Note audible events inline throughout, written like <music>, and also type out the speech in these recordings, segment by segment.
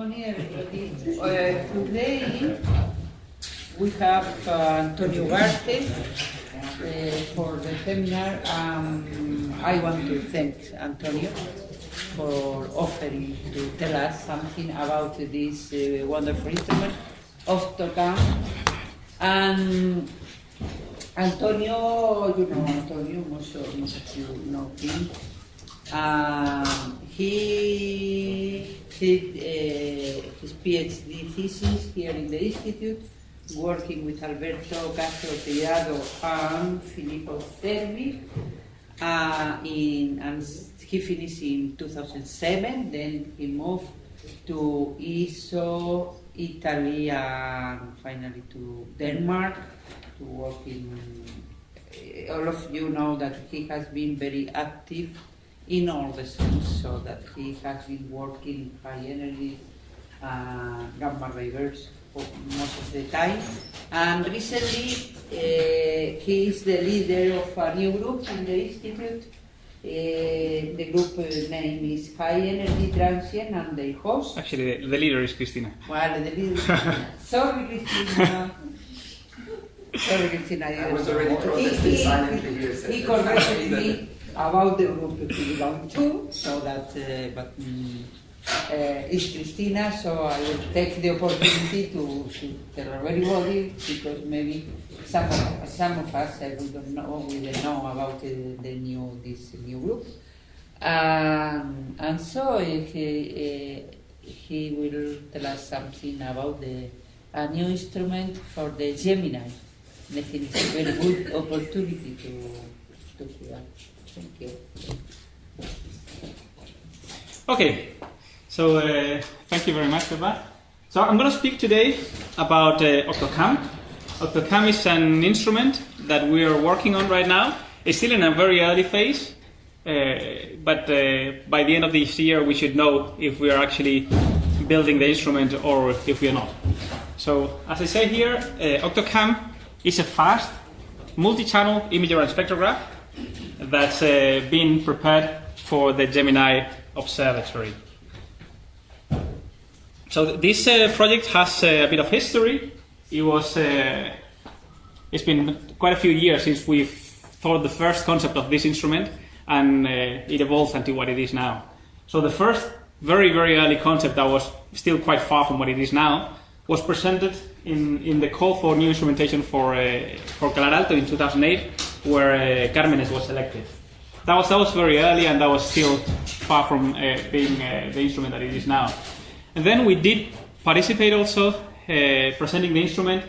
everybody. Uh, today we have uh, Antonio Ugarte uh, for the seminar. Um, I want to thank Antonio for offering to tell us something about this uh, wonderful instrument, Octocam. And Antonio, you know Antonio, most of, most of you know him. Um, he did uh, his PhD thesis here in the Institute, working with Alberto Castro Tirado and Filippo Cervi. Uh, in, and he finished in 2007, then he moved to ISO, Italy, and finally to Denmark to work in. All of you know that he has been very active in all the sense, so that he has been working in high energy uh, gamma ray bursts for most of the time. And recently, uh, he is the leader of a new group in the institute. Uh, the group uh, name is High Energy Transient, and the host. Actually, the, the leader is Cristina. Well, the leader. <laughs> Sorry, Cristina. <laughs> Sorry, Cristina. I was already He- protesting he- silently here. said He corrected me about the group we belong to, so that, uh, but mm, uh, it's Cristina, so I will take the opportunity to, to tell everybody, because maybe some of, some of us, uh, we don't know, we don't know about uh, the new, this new group. Um, and so he, uh, he will tell us something about the, a new instrument for the Gemini. I think it's a very good opportunity to, to hear. Thank you. Okay, so uh, thank you very much for that. So I'm going to speak today about uh, Octocam. Octocam is an instrument that we are working on right now. It's still in a very early phase, uh, but uh, by the end of this year we should know if we are actually building the instrument or if we are not. So as I say here, uh, Octocam is a fast multi-channel imager and spectrograph that's uh, been prepared for the Gemini Observatory. So this uh, project has uh, a bit of history. It was uh, it's been quite a few years since we thought the first concept of this instrument, and uh, it evolved into what it is now. So the first very very early concept that was still quite far from what it is now was presented in, in the call for new instrumentation for uh, for Calar Alto in 2008, where uh, Carmenes was selected. That was that was very early, and that was still far from uh, being uh, the instrument that it is now. And then we did participate also uh, presenting the instrument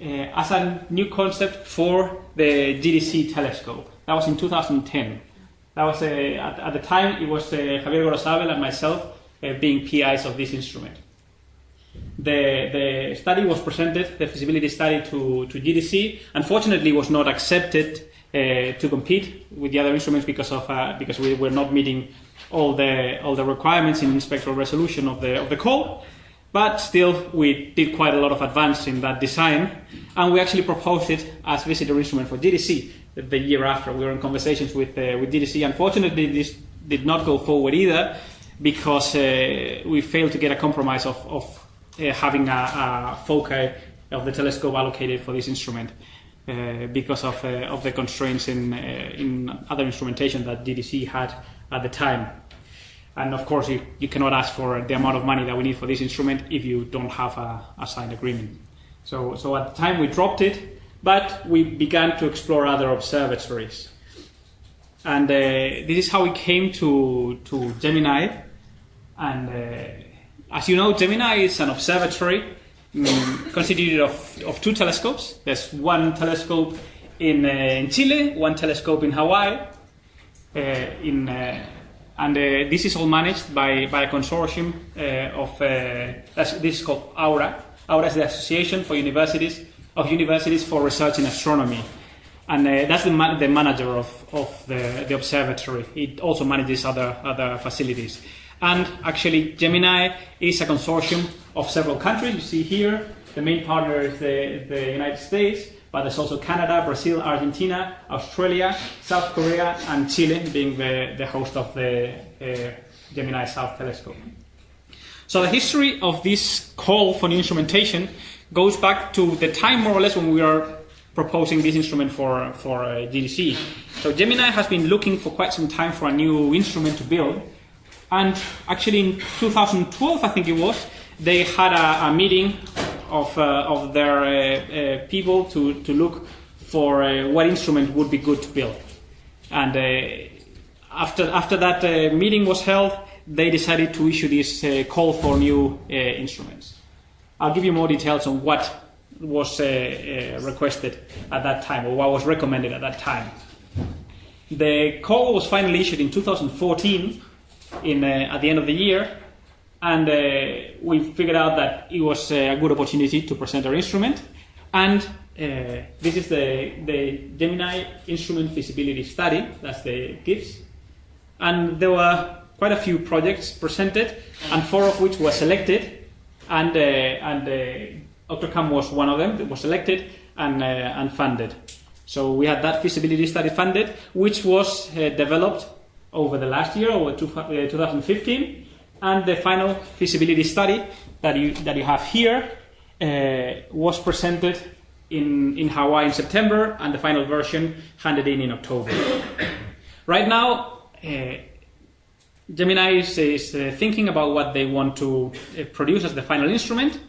uh, as a new concept for the GTC telescope. That was in 2010. That was at, at the time it was Javier Gorosabel and myself being PIs of this instrument. The, the study was presented, the feasibility study to, to GTC. Unfortunately, was not accepted uh, to compete with the other instruments because of uh, because we were not meeting all the all the requirements in spectral resolution of the of the call. But still, we did quite a lot of advance in that design, and we actually proposed it as visitor instrument for GTC the year after. We were in conversations with uh, with GTC. Unfortunately, this did not go forward either because uh, we failed to get a compromise of, of uh, having a, a of the telescope allocated for this instrument. Uh, because of, uh, of the constraints in, uh, in other instrumentation that GTC had at the time. And of course, you, you cannot ask for the amount of money that we need for this instrument if you don't have a, a signed agreement. So, so at the time we dropped it, but we began to explore other observatories. And uh, this is how we came to, to Gemini. And uh, as you know, Gemini is an observatory mm, constituted of, of two telescopes. There's one telescope in, uh, in Chile, one telescope in Hawaii. Uh, in, uh, and uh, this is all managed by, by a consortium uh, of, uh, this is called AURA. AURA is the Association for Universities of Universities for Research in Astronomy. And that's the, the manager of, of the, the observatory. It also manages other, other facilities. And actually, Gemini is a consortium of several countries. You see here, the main partner is the, the United States, but there's also Canada, Brazil, Argentina, Australia, South Korea, and Chile being the, the host of the uh, Gemini South Telescope. So the history of this call for new instrumentation goes back to the time more or less when we are proposing this instrument for, for uh, GTC. So Gemini has been looking for quite some time for a new instrument to build. And actually in 2012, I think it was, they had a, a meeting of, uh, of their uh, uh, people to, to look for uh, what instrument would be good to build. And uh, after, after that uh, meeting was held, they decided to issue this call for new instruments. I'll give you more details on what was requested at that time or what was recommended at that time. The call was finally issued in 2014 in, uh, at the end of the year, and uh, we figured out that it was uh, a good opportunity to present our instrument. And this is the, the Gemini Instrument Feasibility Study, that's the GIFS. And there were quite a few projects presented, and four of which were selected, and, uh, and uh, Octocam was one of them that was selected and, uh, and funded. So we had that feasibility study funded, which was uh, developed over the last year, over two, uh, 2015, and the final feasibility study that you, that you have here uh, was presented in, in Hawaii in September, and the final version handed in in October. <coughs> right now, uh, Gemini is, is uh, thinking about what they want to uh, produce as the final instrument,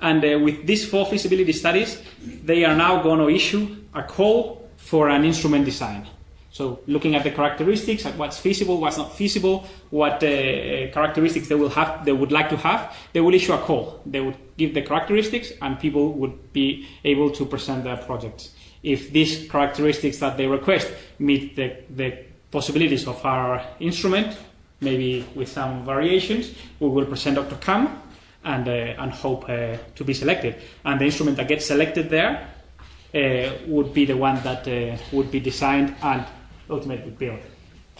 and with these four feasibility studies, they are now going to issue a call for an instrument design. So, looking at the characteristics, at what's feasible, what's not feasible, what uh, characteristics they will have, they would like to have, they will issue a call. They would give the characteristics, and people would be able to present their projects. If these characteristics that they request meet the, the possibilities of our instrument, maybe with some variations, we will present Octocam and, uh, and hope uh, to be selected. And the instrument that gets selected there uh, would be the one that uh, would be designed and ultimately built.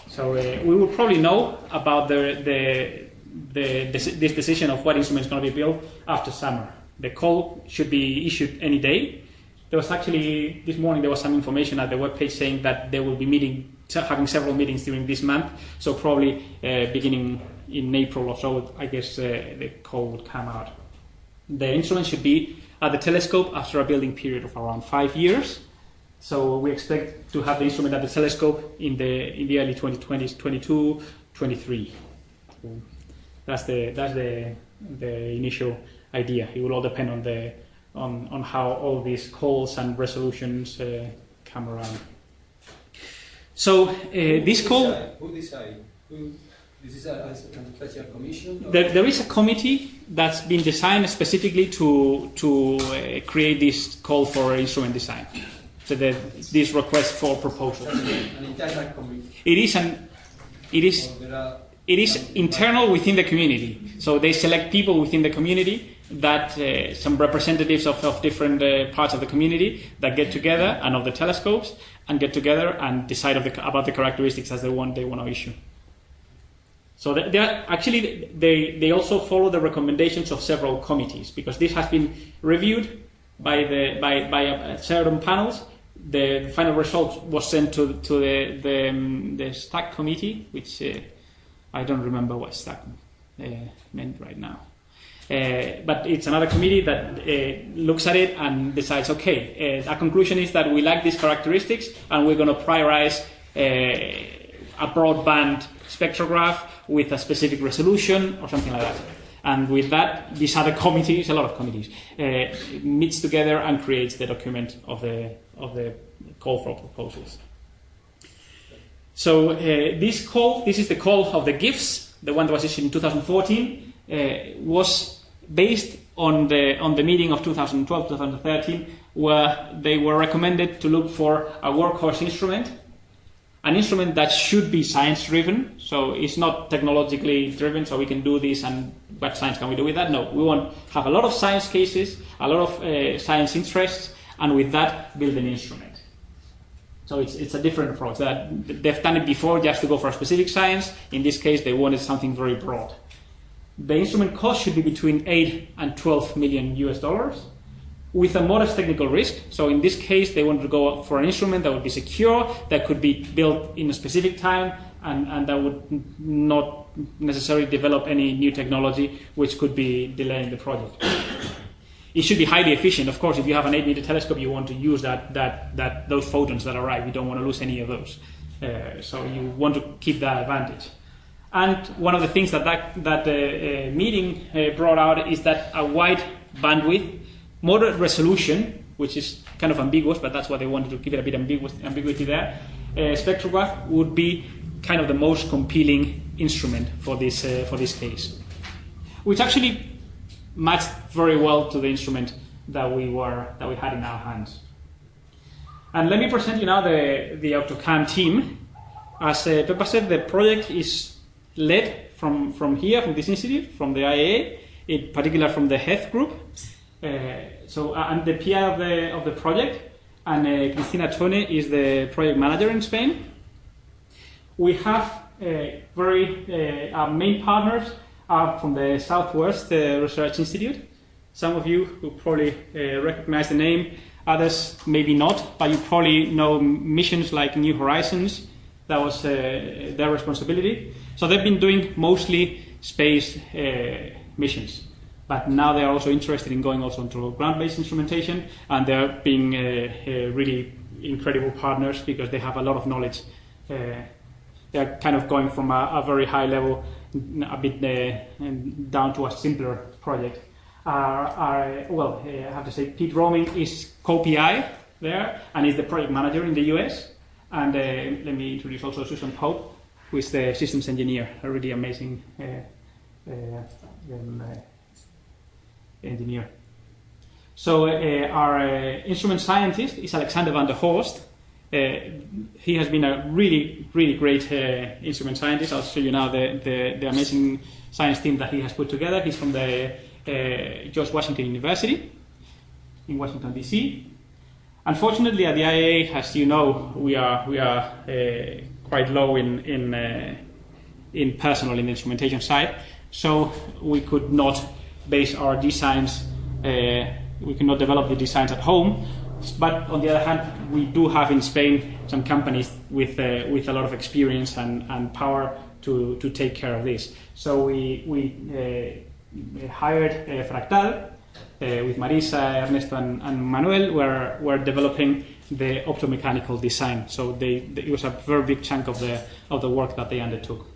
So uh, we will probably know about the, the, the, this decision of what instrument is going to be built after summer. The call should be issued any day. There was actually this morning there was some information at the webpage saying that they will be meeting having several meetings during this month. So probably uh, beginning in April or so, I guess uh, the call would come out. The instrument should be at the telescope after a building period of around five years. So we expect to have the instrument at the telescope in the in the early 2020s, 22, 23. So that's the that's the the initial idea. It will all depend on the on on how all these calls and resolutions uh, come around. So uh, this call, decide? Who decide? Who, this is a, a special commission? there, there is a committee that's been designed specifically to to uh, create this call for instrument design. So the, this request for proposals. It is an it is it is internal within the community. So they select people within the community that uh, some representatives of, of different uh, parts of the community that get together and of the telescopes and get together and decide the, about the characteristics as the one they want to issue. So they, they are, actually they, they also follow the recommendations of several committees because this has been reviewed by the by, by uh, certain panels. The final result was sent to, to the the, um, the stack committee, which uh, I don't remember what stack uh, meant right now. Uh, but it's another committee that uh, looks at it and decides, okay, uh, our conclusion is that we like these characteristics and we're going to prioritize uh, a broadband spectrograph with a specific resolution or something like that. And with that, these other <laughs> committee, it's a lot of committees, meets together and creates the document of the, of the call for proposals. So uh, this call, this is the call of the GIFs, the one that was issued in 2014, uh, was based on the on the meeting of 2012-2013, where they were recommended to look for a workhorse instrument, an instrument that should be science-driven. So it's not technologically driven. So we can do this, and what science can we do with that? No, we want have a lot of science cases, a lot of uh, science interests, and with that build an instrument. So it's, it's a different approach. That they've done it before just to go for a specific science. In this case, they wanted something very broad. The instrument cost should be between 8 and 12 million US dollars with a modest technical risk. So in this case, they wanted to go for an instrument that would be secure, that could be built in a specific time, and, and that would not necessarily develop any new technology which could be delaying the project. It should be highly efficient. Of course, if you have an 8 meter telescope, you want to use that, that, that, those photons that arrive. You don't want to lose any of those. Uh, so you want to keep that advantage. And one of the things that that, that uh, uh, meeting uh, brought out is that a wide bandwidth, moderate resolution, which is kind of ambiguous, but that's why they wanted to give it a bit ambiguous, ambiguity there, uh, spectrograph would be kind of the most compelling instrument for this, uh, for this case. Which actually matched very well to the instrument that we, were, that we had in our hands. And let me present you now the, the Octocam team. As uh, said, the project is led from, from here, from this institute, from the IAA, in particular from the HETH group. Uh, so uh, I'm the PI of the, of the project, and uh, Cristina Thöne is the project manager in Spain. We have uh, very uh, our main partners are from the Southwest uh, Research Institute. Some of you will probably uh, recognize the name, others maybe not, but you probably know missions like New Horizons. That was uh, their responsibility. So they've been doing mostly space missions, but now they are also interested in going also into ground-based instrumentation, and they're being uh, uh, really incredible partners because they have a lot of knowledge. Uh, they're kind of going from a, a very high level a bit uh, down to a simpler project. Uh, well, uh, I have to say, Pete Roming is co-PI there and is the project manager in the US. And uh, let me introduce also Susan Pope, who is the systems engineer, a really amazing uh, uh, um, engineer. So our instrument scientist is Alexander van der Horst. Uh, he has been a really, really great uh, instrument scientist. I'll show you now the, the, the amazing science team that he has put together. He's from the uh, George Washington University in Washington D.C. Unfortunately, at the IAA, as you know, we are we are quite low in in in personnel in the instrumentation side, so we could not base our designs. Uh, we cannot develop the designs at home. But on the other hand, we do have in Spain some companies with uh, with a lot of experience and, and power to, to take care of this. So we we uh, hired uh, Fractal uh, with Marisa, Ernesto, and, and Manuel. Were were developing the optomechanical design. So they, they, it was a very big chunk of the of the work that they undertook.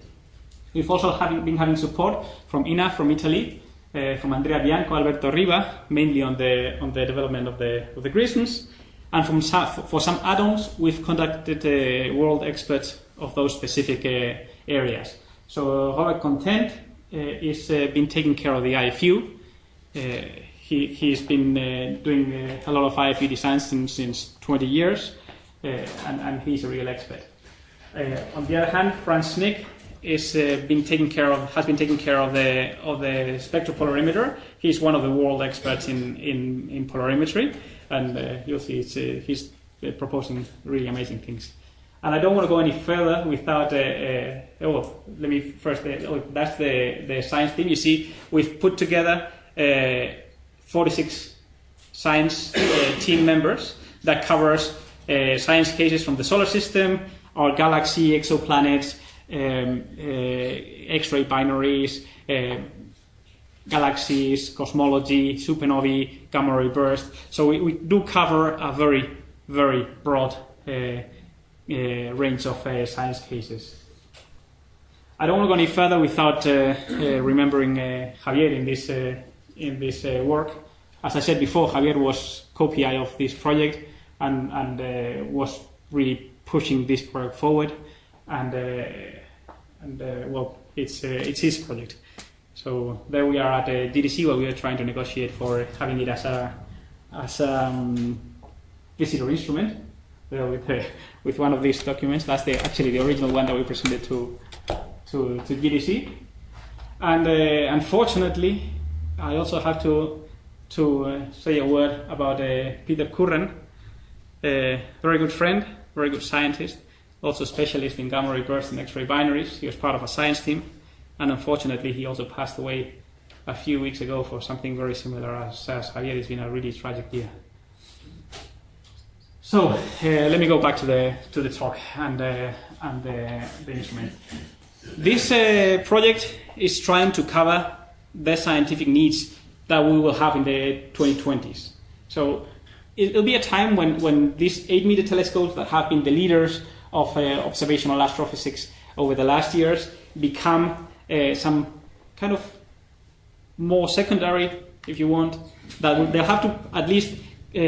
We've also having, been having support from INAF from Italy, Eh, from Andrea Bianco, Alberto Riva, mainly on the on the development of the of the Grisms, and from for some add-ons, we've contacted uh, world experts of those specific uh, areas. So Robert Content is been taking care of the IFU. He he's been doing a lot of IFU designs since, since 20 years, and, and he's a real expert. On the other hand, Frans Snik is uh, been care of has been taking care of the of the spectropolarimeter. He's one of the world experts in in, in polarimetry, and uh, you'll see uh, he's uh, proposing really amazing things. And I don't want to go any further without. Uh, uh, oh, let me first. Oh, that's the the science team. You see, we've put together uh, 46 science team members that covers science cases from the solar system, our galaxy, exoplanets, um, uh, X-ray binaries, uh, galaxies, cosmology, supernovae, gamma ray burst. So we, we do cover a very, very broad uh, range of science cases. I don't want to go any further without remembering Javier in this in this work. As I said before, Javier was co-PI of this project and and was really pushing this project forward. And uh, and uh, well, it's uh, it's his project. So there we are at the GTC where we are trying to negotiate for having it as a as a um, visitor instrument uh, with uh, with one of these documents. That's the actually the original one that we presented to to, to GTC. And uh, unfortunately, I also have to to uh, say a word about uh, Peter Curran, a very good friend, very good scientist, also specialist in gamma ray bursts and X-ray binaries. He was part of a science team, and unfortunately, he also passed away a few weeks ago for something very similar as, as Javier. It's been a really tragic year. So uh, let me go back to the to the talk and uh, and the, the instrument. This uh, project is trying to cover the scientific needs that we will have in the 2020s. So it'll be a time when, when these 8 meter telescopes that have been the leaders of uh, observational astrophysics over the last years become uh, some kind of more secondary, if you want, that they'll have to at least uh,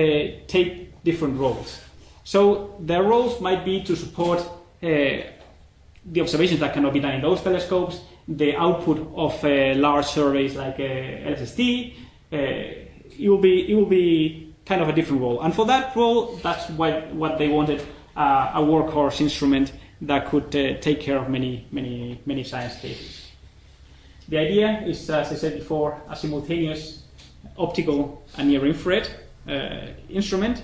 take different roles. So their roles might be to support the observations that cannot be done in those telescopes, the output of uh, large surveys like uh, LSST. Uh, it will be it will be kind of a different role, and for that role, that's what what they wanted uh, a workhorse instrument that could uh, take care of many many many science cases. The idea is, as I said before, a simultaneous optical and near infrared uh, instrument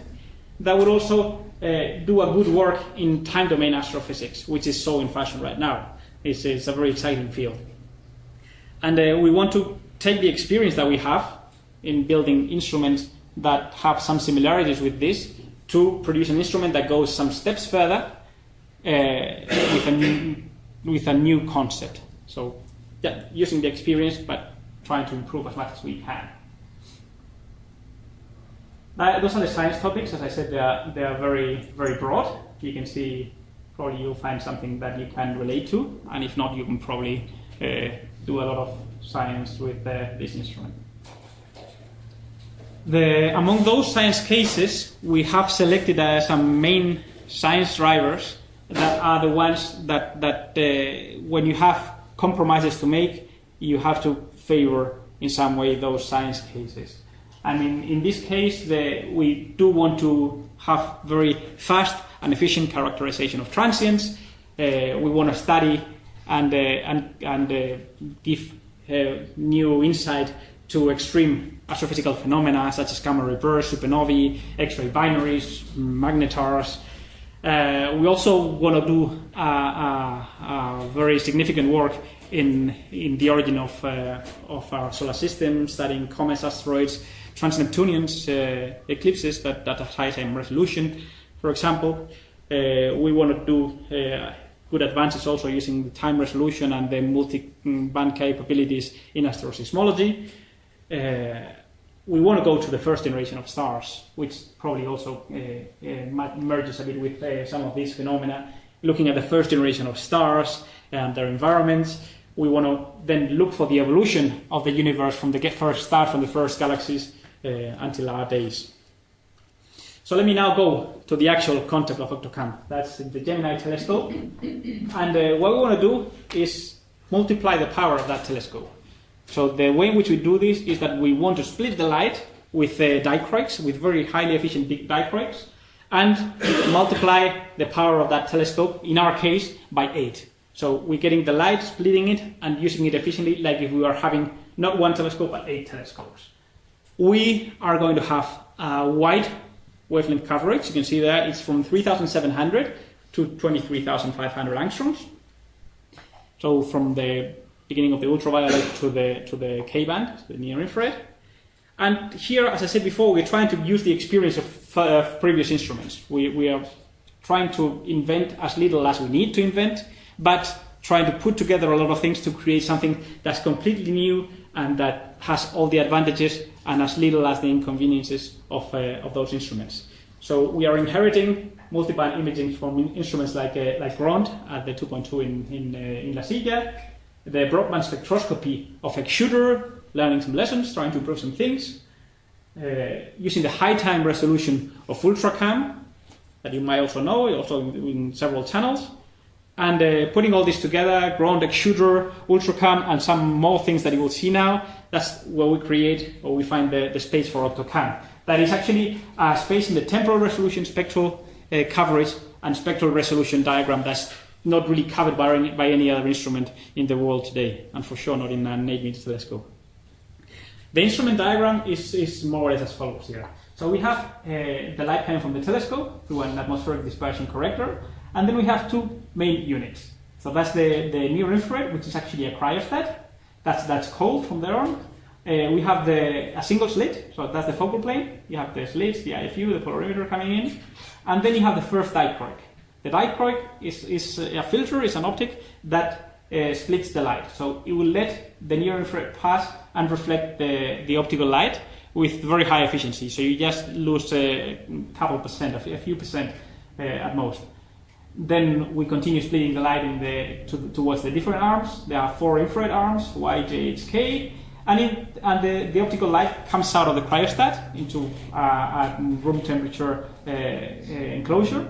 that would also uh, do a good work in time domain astrophysics, which is so in fashion right now. It's, it's a very exciting field. And we want to take the experience that we have in building instruments that have some similarities with this to produce an instrument that goes some steps further uh, with, a new, with a new concept. So, yeah, using the experience but trying to improve as much as we can. Uh, those are the science topics. As I said, they are, they are very, very broad. You can see, probably you'll find something that you can relate to, and if not, you can probably uh, do a lot of science with uh, this instrument. The, among those science cases, we have selected uh, some main science drivers that are the ones that, that uh, when you have compromises to make, you have to favor in some way those science cases. And in, in this case, the, we do want to have very fast and efficient characterization of transients. Uh, we want to study and, uh, and, and uh, give uh, new insight to extreme astrophysical phenomena such as gamma ray bursts, supernovae, X-ray binaries, magnetars. Uh, we also want to do uh, uh, uh, very significant work in, in the origin of, of our solar system, studying comets, asteroids, trans-Neptunians, eclipses that, that have high time resolution, for example. We want to do good advances also using the time resolution and the multi-band capabilities in asteroseismology. Uh, we want to go to the first generation of stars, which probably also uh, uh, merges a bit with some of these phenomena. Looking at the first generation of stars and their environments, we want to then look for the evolution of the universe from the first star, from the first galaxies uh, until our days. So let me now go to the actual concept of OctoCam. That's the Gemini telescope. And uh, what we want to do is multiply the power of that telescope. So the way in which we do this is that we want to split the light with uh, dichroics, with very highly efficient big and multiply the power of that telescope, in our case, by 8. So we're getting the light, splitting it, and using it efficiently, like if we are having not one telescope, but 8 telescopes. We are going to have a wide wavelength coverage. You can see there it's from 3,700 to 23,500 angstroms. So from the beginning of the ultraviolet to the to the K band, the near infrared. And here, as I said before, we're trying to use the experience of uh, previous instruments. We, we are trying to invent as little as we need to invent, but trying to put together a lot of things to create something that's completely new and that has all the advantages and as little as the inconveniences of, uh, of those instruments. So we are inheriting multiband imaging from in- instruments like, uh, like GROND at the 2.2 in, in, uh, in La Silla, the broadband spectroscopy of X-shooter, learning some lessons, trying to improve some things, uh, using the high time resolution of Ultracam, that you might also know, also in, in several channels, and uh, putting all this together, GROND X-shooter, ultracam, and some more things that you will see now, that's where we create or we find the, the space for OctoCam. That is actually a space in the temporal resolution spectral uh, coverage and spectral resolution diagram that's not really covered by any, by any other instrument in the world today, and for sure not in an 8 meter telescope. The instrument diagram is, is more or less as follows here. So we have uh, the light coming from the telescope through an atmospheric dispersion corrector, and then we have two main units. So that's the, the near infrared, which is actually a cryostat. That's, that's cold from there on. uh, we have the a single slit, so that's the focal plane. You have the slits, the IFU, the polarimeter coming in, and then you have the first dichroic. The dichroic is, is a filter, is an optic that uh, splits the light. So it will let the near infrared pass and reflect the, the optical light with very high efficiency. So you just lose a couple percent, a few percent uh, at most. Then we continue splitting the light in the, to, towards the different arms. There are four infrared arms, Y, J, H, K. And, in, and the, the optical light comes out of the cryostat into uh, a room temperature uh, uh, enclosure.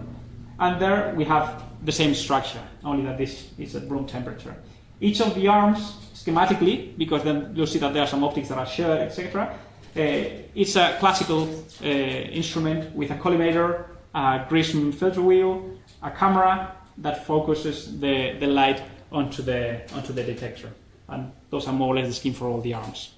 And there we have the same structure, only that this is at room temperature. Each of the arms, schematically, because then you'll see that there are some optics that are shared, etc. Uh, it's a classical uh, instrument with a collimator, a Grism filter wheel, a camera that focuses the, the light onto the, onto the detector. And those are more or less the scheme for all the arms.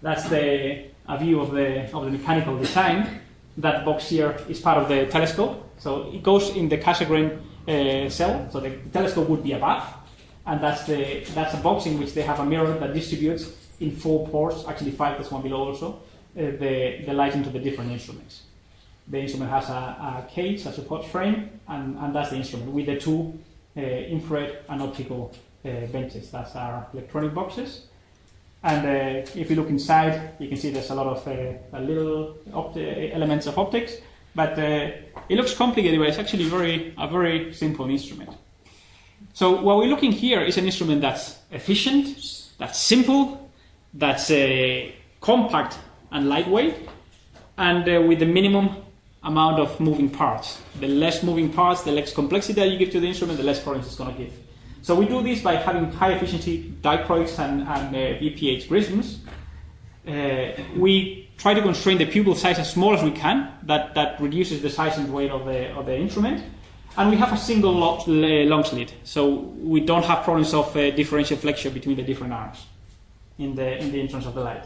That's the, a view of the, of the mechanical design. That box here is part of the telescope. So it goes in the Cassegrain uh, cell. So the telescope would be above. And that's, the, that's a box in which they have a mirror that distributes in four ports, actually five, there's one below also, uh, the, the light into the different instruments. The instrument has a, a cage, a support frame, and, and that's the instrument with the two uh, infrared and optical uh, benches. That's our electronic boxes. And uh, if you look inside, you can see there's a lot of uh, little elements of optics, but uh, it looks complicated, but it's actually very a very simple instrument. So what we're looking here is an instrument that's efficient, that's simple, that's uh, compact and lightweight, and uh, with the minimum amount of moving parts. The less moving parts, the less complexity that you give to the instrument, the less current it's going to give. So we do this by having high efficiency dichroics and, and uh, VPH Grisms. Uh, we try to constrain the pupil size as small as we can. That, that reduces the size and weight of the, of the instrument. And we have a single long slit, so we don't have problems of uh, differential flexure between the different arms in the, in the entrance of the light.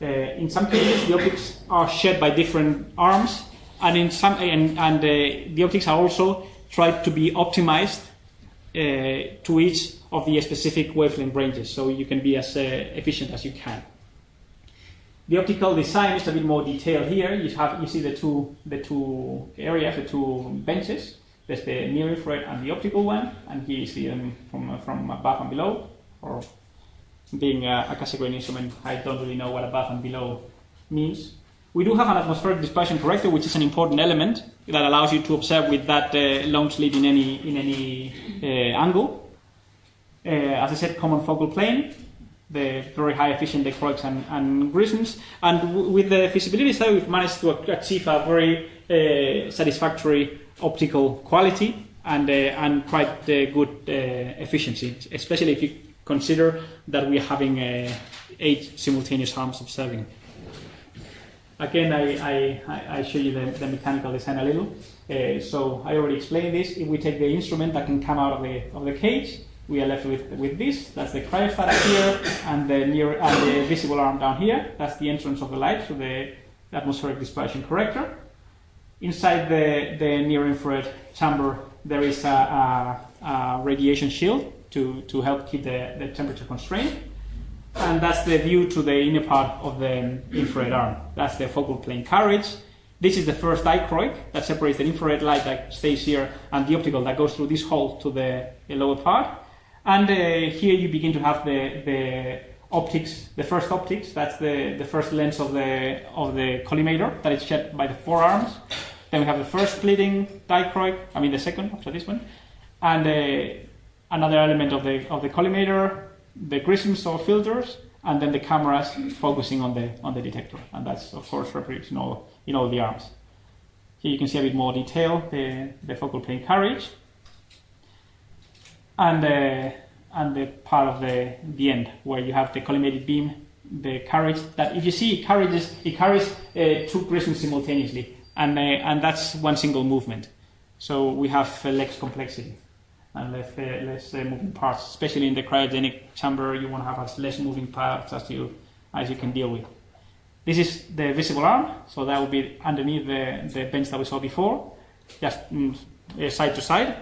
Uh, in some cases, the optics are shared by different arms, and in some and, and uh, the optics are also tried to be optimized uh, to each of the specific wavelength ranges, so you can be as uh, efficient as you can. The optical design is a bit more detailed here. You have you see the two the two areas, the two benches. There's the near infrared and the optical one, and here you see them from from above and below. Or being a, a Cassegrain instrument, I don't really know what above and below means. We do have an atmospheric dispersion corrector, which is an important element that allows you to observe with that uh, long slit in any in any uh, angle. Uh, as I said, common focal plane, the very high efficient dichroics and, and Grisms, and with the feasibility study, we've managed to achieve a very uh, satisfactory optical quality and uh, and quite uh, good efficiency, especially if you consider that we're having eight simultaneous arms observing. Again, I, I, I show you the, the mechanical design a little. Uh, so I already explained this. If we take the instrument that can come out of the, of the cage, we are left with, with this. That's the cryostat here, and the, near, and the visible arm down here. That's the entrance of the light, so the atmospheric dispersion corrector. Inside the, the near-infrared chamber, there is a, a, a, radiation shield to, to help keep the, the temperature constrained and that's the view to the inner part of the infrared arm. That's the focal plane carriage. This is the first dichroic that separates the infrared light that stays here and the optical that goes through this hole to the lower part. And uh, here you begin to have the, the optics, the first optics, that's the, the first lens of the, of the collimator that is shed by the four arms. Then we have the first splitting dichroic, I mean the second after this one. And uh, another element of the, of the collimator, the Grisms or filters, and then the cameras focusing on the on the detector, and that's of course reproduced in all in all the arms. Here you can see a bit more detail the the focal plane carriage, and the and the part of the the end where you have the collimated beam, the carriage that if you see it carries it carries uh, two prisms simultaneously, and uh, and that's one single movement. So we have uh, less complexity and less, uh, less uh, moving parts. Especially in the cryogenic chamber, you want to have as less moving parts as you as you can deal with. This is the visible arm, so that will be underneath the, the bench that we saw before, just mm, uh, side to side.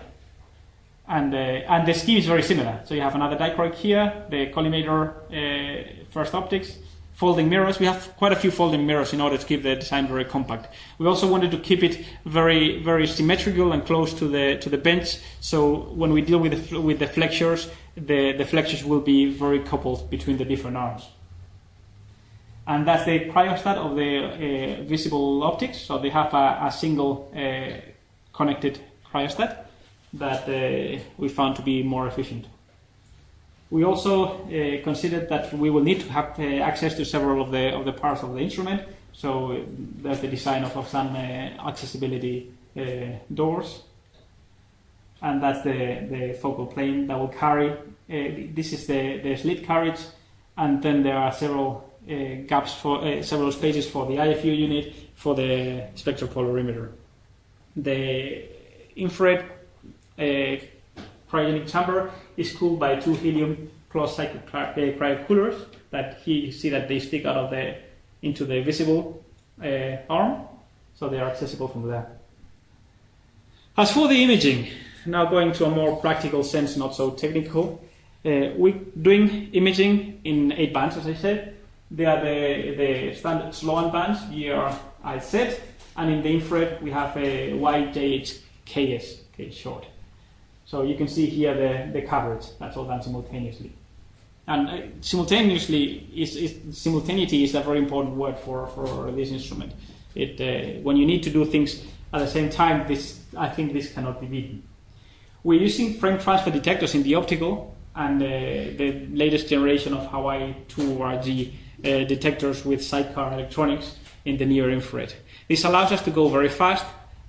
And, uh, and the scheme is very similar. So you have another dichroic here, the collimator uh, first optics, folding mirrors. We have quite a few folding mirrors in order to keep the design very compact. We also wanted to keep it very, very symmetrical and close to the to the bench. So when we deal with the, with the flexures, the, the flexures will be very coupled between the different arms. And that's the cryostat of the uh, visible optics. So they have a, a single uh, connected cryostat that uh, we found to be more efficient. We also uh, considered that we will need to have uh, access to several of the of the parts of the instrument. So uh, there's the design of, of some uh, accessibility uh, doors, and that's the, the focal plane that will carry. Uh, this is the, the slit carriage, and then there are several gaps for several spaces for the IFU unit for the spectropolarimeter. The infrared cryogenic chamber is cooled by two helium closed cycle cryo coolers that he see that they stick out of the into the visible uh, arm, so they are accessible from there. As for the imaging, now going to a more practical sense, not so technical, uh, we're doing imaging in eight bands, as I said. They are the, the standard Sloan bands, GRIZ, and in the infrared we have a YJHKS, okay, short. So you can see here the, the coverage, that's all done simultaneously. And uh, simultaneously, is, is, simultaneity is a very important word for, for this instrument. It, uh, when you need to do things at the same time, this, I think this cannot be beaten. We're using frame transfer detectors in the optical and uh, the latest generation of Hawaii 2RG uh, detectors with sidecar electronics in the near infrared. This allows us to go very fast,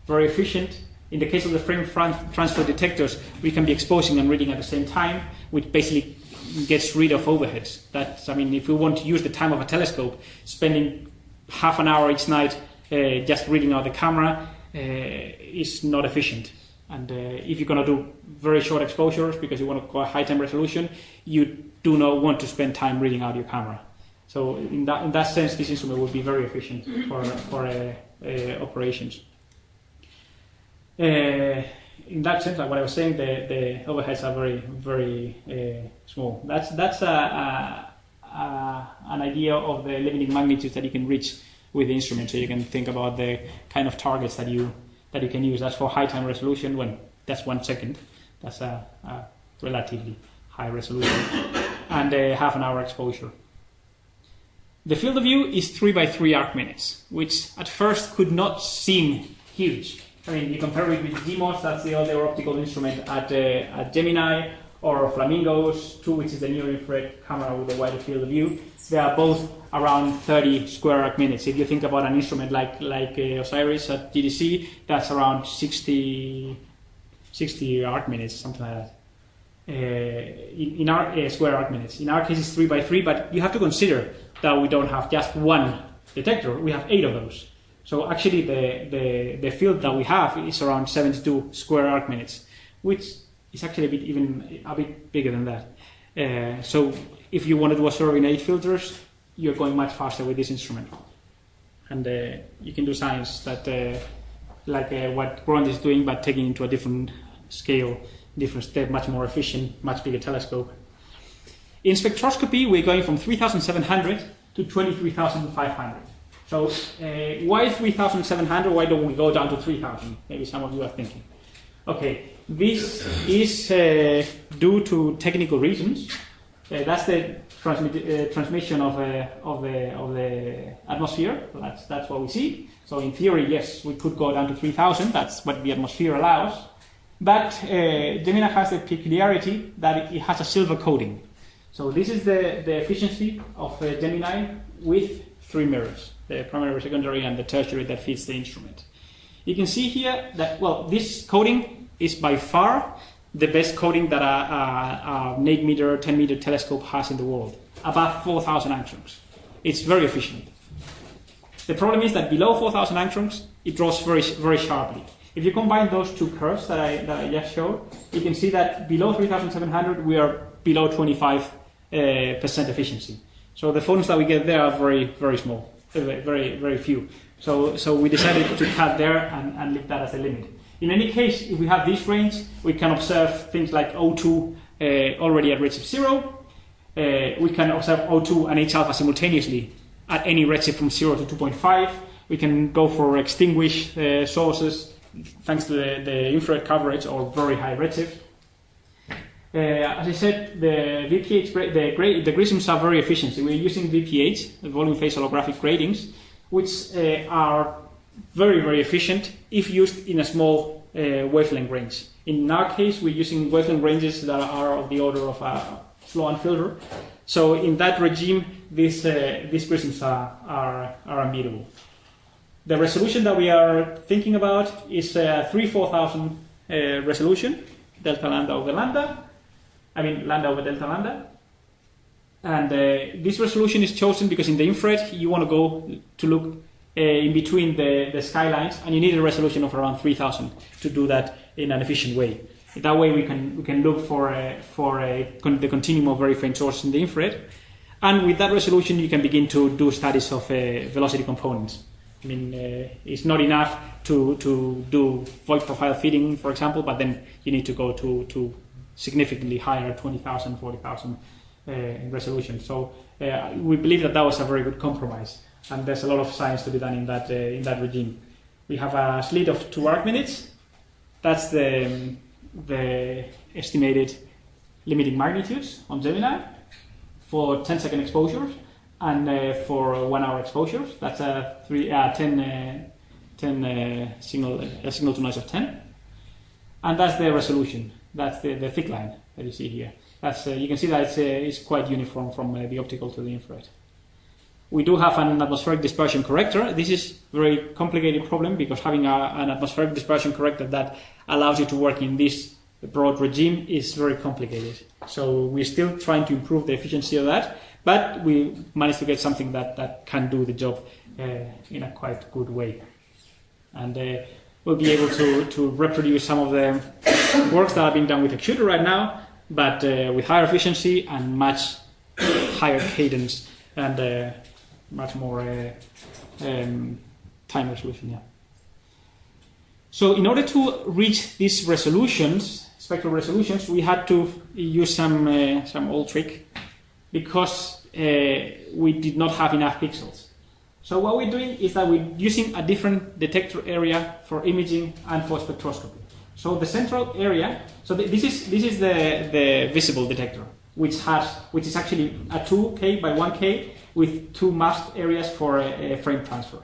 very efficient. In the case of the frame transfer detectors, we can be exposing and reading at the same time, which basically gets rid of overheads. That I mean, if we want to use the time of a telescope, spending half an hour each night uh, just reading out the camera uh, is not efficient. And uh, if you're going to do very short exposures because you want to go high time resolution, you do not want to spend time reading out your camera. So in that in that sense, this instrument would be very efficient for for uh, uh, operations. Uh, in that sense, like what I was saying, the, the overheads are very, very uh, small. That's that's a, a, a, an idea of the limiting magnitudes that you can reach with the instrument. So you can think about the kind of targets that you that you can use. That's for high time resolution, when that's one second, that's a, a relatively high resolution, and a half an hour exposure. The field of view is three by three arc minutes, which at first could not seem huge I mean, you compare it with GMOS, that's the other optical instrument at, uh, at Gemini, or Flamingos 2, which is the near infrared camera with a wider field of view. They are both around 30 square arc minutes. If you think about an instrument like, like uh, Osiris at GTC, that's around 60, 60 arc minutes, something like that. Uh, in, in, our uh, square arc minutes. In our case, it's 3 by 3, but you have to consider that we don't have just one detector, we have eight of those. So actually the, the, the field that we have is around 72 square arc minutes, which is actually a bit even a bit bigger than that. Uh, so if you want to survey in eight filters, you're going much faster with this instrument. And uh, you can do science that uh, like uh, what Grond is doing, but taking into a different scale, different step, much more efficient, much bigger telescope. In spectroscopy, we're going from 3,700 to 23,500. So uh, why 3,700? Why don't we go down to 3,000? Maybe some of you are thinking. Okay, this is uh, due to technical reasons. Uh, that's the transmit, uh, transmission of, uh, of, the, of the atmosphere. That's, that's what we see. So in theory, yes, we could go down to 3,000. That's what the atmosphere allows. But uh, Gemini has the peculiarity that it has a silver coating. So this is the, the efficiency of Gemini with three mirrors the primary, secondary, and the tertiary that fits the instrument. You can see here that, well, this coating is by far the best coating that a, a, a 8 meter, 10 meter telescope has in the world, above 4,000 angstroms. It's very efficient. The problem is that below 4,000 angstroms, it draws very, very sharply. If you combine those two curves that I, that I just showed, you can see that below 3,700, we are below 25% uh, efficiency. So the photons that we get there are very, very small very, very few. So, so we decided to cut there and, and leave that as a limit. In any case, if we have this range, we can observe things like O2 uh, already at redshift zero. Uh, we can observe O2 and H alpha simultaneously at any redshift from 0 to 2.5. We can go for extinguished uh, sources thanks to the, the infrared coverage or very high redshift. Uh, as I said, the VPH, the, the grisms are very efficient. We're using VPH, volume phase holographic gratings, which uh, are very, very efficient if used in a small uh, wavelength range. In our case, we're using wavelength ranges that are of the order of a Sloan filter. So in that regime, these, uh, these prisms are, are, are unbeatable. The resolution that we are thinking about is a 3 4000 uh, resolution, delta lambda over lambda. I mean, lambda over delta lambda. And uh, this resolution is chosen because in the infrared, you want to go to look uh, in between the, the skylines, and you need a resolution of around 3000 to do that in an efficient way. That way, we can we can look for a, for a, con- the continuum of very faint sources in the infrared, and with that resolution, you can begin to do studies of uh, velocity components. I mean, uh, it's not enough to to do Voigt profile fitting, for example, but then you need to go to to significantly higher 20,000, 40,000 uh, resolution. So uh, we believe that that was a very good compromise and there's a lot of science to be done in that uh, in that regime. We have a slit of two arc minutes. That's the the estimated limiting magnitudes on Gemini for 10 second exposures and uh, for one hour exposures. That's a three uh, 10 uh, 10 uh, signal signal to noise of 10, and that's the resolution. That's the, the thick line that you see here. That's uh, you can see that it's, uh, it's quite uniform from uh, the optical to the infrared. We do have an atmospheric dispersion corrector. This is a very complicated problem because having a, an atmospheric dispersion corrector that allows you to work in this broad regime is very complicated. So we're still trying to improve the efficiency of that, but we managed to get something that, that can do the job uh, in a quite good way. And we'll be able to, to reproduce some of the works that are being done with X-shooter right now, but uh, with higher efficiency and much higher cadence and uh, much more uh, um, time resolution. Yeah. So in order to reach these resolutions, spectral resolutions, we had to use some uh, some old trick because uh, we did not have enough pixels. So what we're doing is that we're using a different detector area for imaging and for spectroscopy. So the central area, so th- this is this is the, the visible detector, which has which is actually a 2K by 1K with two masked areas for a, a frame transfer.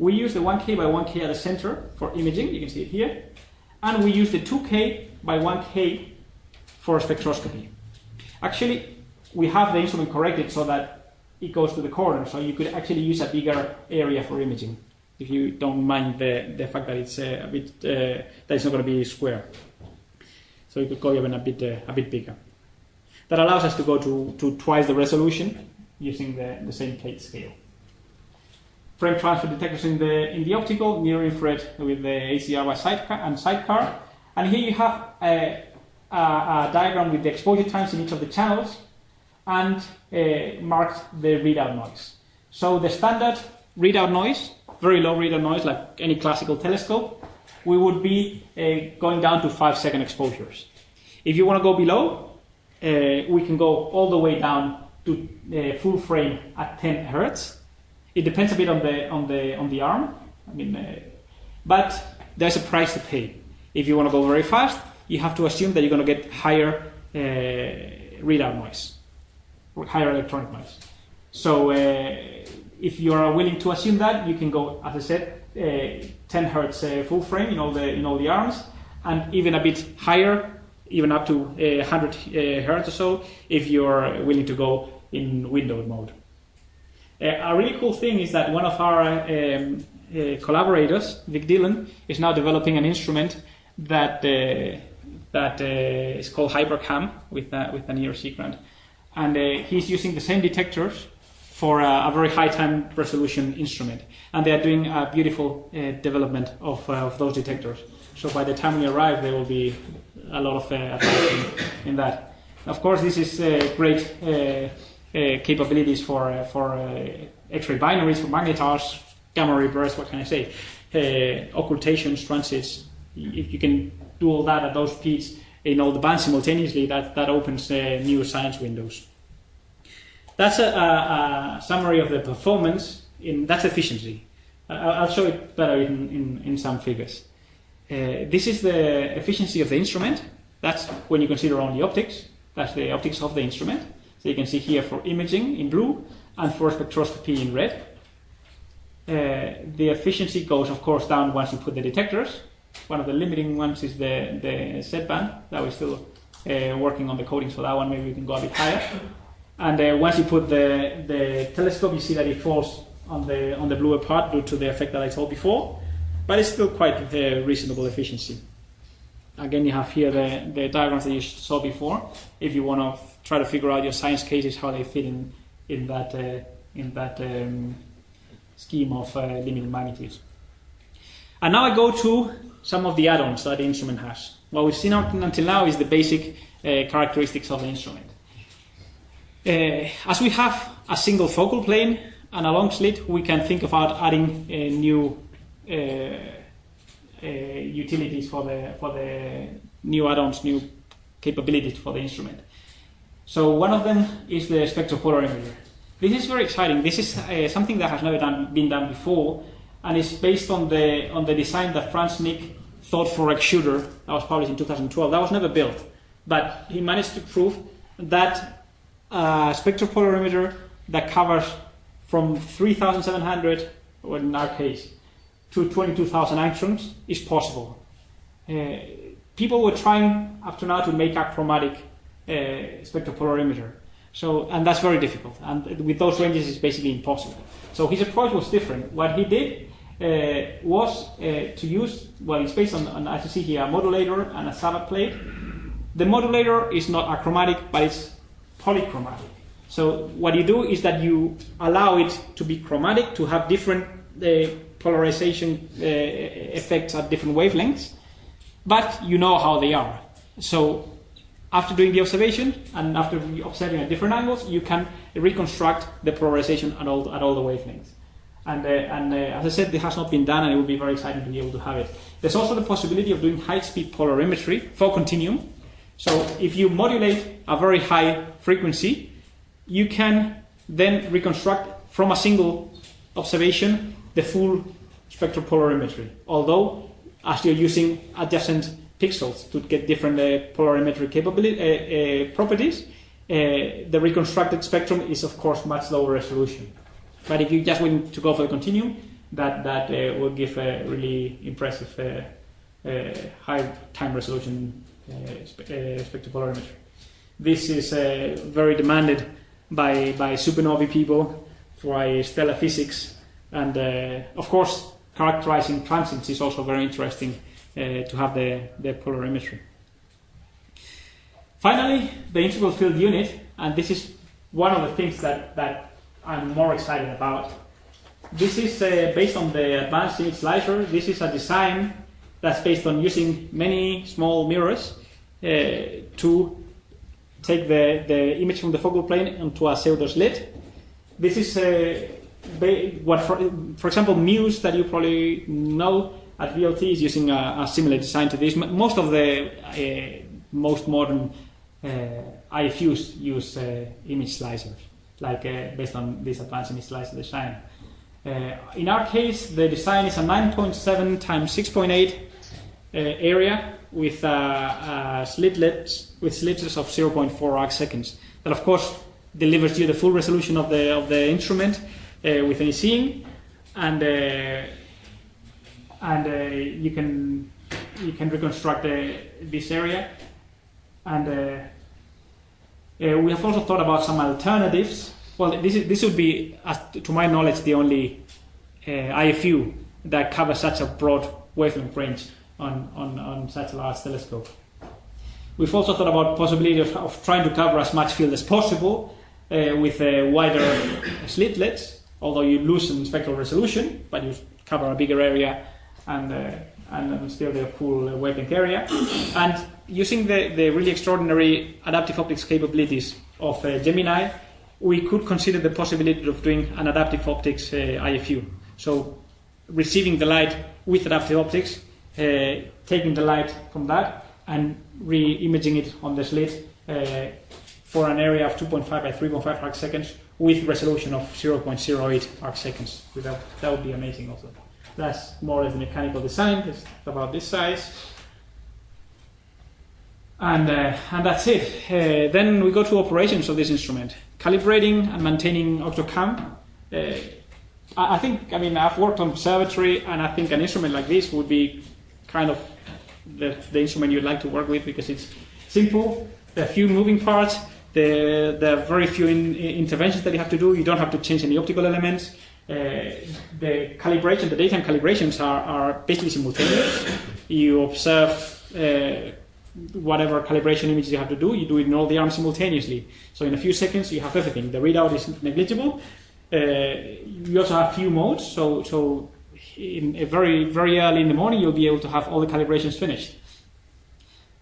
We use the 1K by 1K at the center for imaging, you can see it here, and we use the 2K by 1K for spectroscopy. Actually, we have the instrument corrected so that it goes to the corner, so you could actually use a bigger area for imaging if you don't mind the, the fact that it's uh, a bit uh, that it's not going to be square. So you could go even a bit uh, a bit bigger. That allows us to go to, to twice the resolution using the, the same plate scale. Frame transfer detectors in the in the optical, near infrared with the ACR sidecar and sidecar. And here you have a, a, a diagram with the exposure times in each of the channels and uh, the readout noise. So the standard readout noise, very low readout noise like any classical telescope, we would be uh, going down to five second exposures. If you want to go below, uh, we can go all the way down to uh, full frame at 10 hertz. It depends a bit on the on the on the arm. I mean, uh, but there's a price to pay. If you want to go very fast, you have to assume that you're going to get higher uh, readout noise, higher electronic noise. So uh, if you are willing to assume that, you can go, as I said, uh, 10 hertz uh, full frame in all the in all the arms, and even a bit higher, even up to uh, 100 uh, hertz or so, if you're willing to go in windowed mode. A really cool thing is that one of our um, uh, collaborators, Vik Dhillon, is now developing an instrument that uh, that uh, is called HiPERCAM with a, with an ERC grant, and uh, he's using the same detectors for a, a, very high time resolution instrument, and they are doing a beautiful uh, development of, of those detectors. So by the time we arrive, there will be a lot of advancement in that. Of course, this is great uh, capabilities for uh, for uh, X-ray binaries, for magnetars, gamma ray bursts. What can I say? occultations, transits, if you can do all that at those speeds in all the bands simultaneously, that, that opens uh, new science windows. That's a, a, a, summary of the performance. In that's efficiency. I'll show it better in, in, in some figures. Uh, this is the efficiency of the instrument. That's when you consider only optics. That's the optics of the instrument. So you can see here for imaging in blue and for spectroscopy in red. Uh, the efficiency goes, of course, down once you put the detectors. One of the limiting ones is the, the Z band that we're still uh, working on the coatings for that one. Maybe we can go a bit higher. And uh, once you put the, the telescope, you see that it falls on the, on the bluer part due to the effect that I told before, but it's still quite uh, reasonable efficiency. Again, you have here the, the diagrams that you saw before. If you want to try to figure out your science cases, how they fit in, in that, uh, in that um, scheme of uh, limiting magnitudes. And now I go to some of the add-ons that the instrument has. What we've seen up until now is the basic uh, characteristics of the instrument. Uh, as we have a single focal plane and a long slit, we can think about adding uh, new utilities for the for the new add-ons, new capabilities for the instrument. So one of them is the spectropolarimeter. This is very exciting. This is uh, something that has never done, been done before, and it's based on the on the design that Frans Snik thought for X-Shooter that was published in 2012. That was never built, but he managed to prove that a spectropolarimeter that covers from 3,700, or in our case, to 22,000 angstroms is possible. Uh, people were trying up to now to make a chromatic uh, spectropolarimeter. So, and that's very difficult. And with those ranges, it's basically impossible. So his approach was different. What he did uh, was uh, to use, well, it's based on, on, as you see here, a modulator and a Savart plate. The modulator is not achromatic, but it's polychromatic. So what you do is that you allow it to be chromatic, to have different uh, polarization uh, effects at different wavelengths, but you know how they are. So after doing the observation and after observing at different angles, you can reconstruct the polarization at all, at all the wavelengths. And, uh, and uh, as I said, it has not been done, and it would be very exciting to be able to have it. There's also the possibility of doing high-speed polarimetry for continuum, so if you modulate a very high frequency, you can then reconstruct from a single observation the full spectral polarimetry. Although, as you're using adjacent pixels to get different uh, polarimetric capability, uh, uh, properties, uh, the reconstructed spectrum is of course much lower resolution. But if you just want to go for the continuum, that that uh, will give a really impressive uh, high time resolution uh, spectropolarimetry. This is uh, very demanded by, by supernovae people for stellar physics, and uh, of course, characterizing transients is also very interesting to have the, the polarimetry. Finally, the integral field unit, and this is one of the things that, that I'm more excited about. This is uh, based on the advanced image slicer. This is a design that's based on using many small mirrors uh, to take the, the image from the focal plane onto a pseudo slit. This is uh, what, for, for example, Muse that you probably know at VLT is using a, a similar design to this. Most of the uh, most modern uh, IFUs use uh, image slicers, like uh, based on this advanced slicer design. in our case, the design is a 9.7 times 6.8 area with uh, uh, slitlets with slitlets of 0.4 arc seconds. That of course delivers you the full resolution of the of the instrument uh, with any seeing, and uh, and uh, you can you can reconstruct uh, this area, and we have also thought about some alternatives. Well, this is, this would be, to my knowledge, the only IFU that covers such a broad wavelength range on, on, on such a large telescope. We've also thought about possibility of, of trying to cover as much field as possible uh, with uh, wider <coughs> slitlets, although you lose spectral resolution, but you cover a bigger area and, uh, and still the full uh, wavelength area. And using the, the really extraordinary adaptive optics capabilities of uh, Gemini, we could consider the possibility of doing an adaptive optics uh, IFU. So receiving the light with adaptive optics uh, taking the light from that and re-imaging it on the slit uh, for an area of 2.5 by 3.5 arc seconds with resolution of 0.08 arc seconds. That, that would be amazing also. That's more or less the mechanical design. It's about this size. And, uh, and that's it. Uh, then we go to operations of this instrument. Calibrating and maintaining Octocam. Uh, I think, I mean, I've worked on observatory, and I think an instrument like this would be kind of the, the instrument you'd like to work with because it's simple, there are few moving parts, there, there are very few in- interventions that you have to do, you don't have to change any optical elements. Uh, the calibration, the daytime calibrations are, are basically simultaneous. You observe uh, whatever calibration images you have to do, you do it in all the arms simultaneously. So in a few seconds you have everything. The readout is negligible. Uh, you also have few modes, so so in very very early in the morning you'll be able to have all the calibrations finished.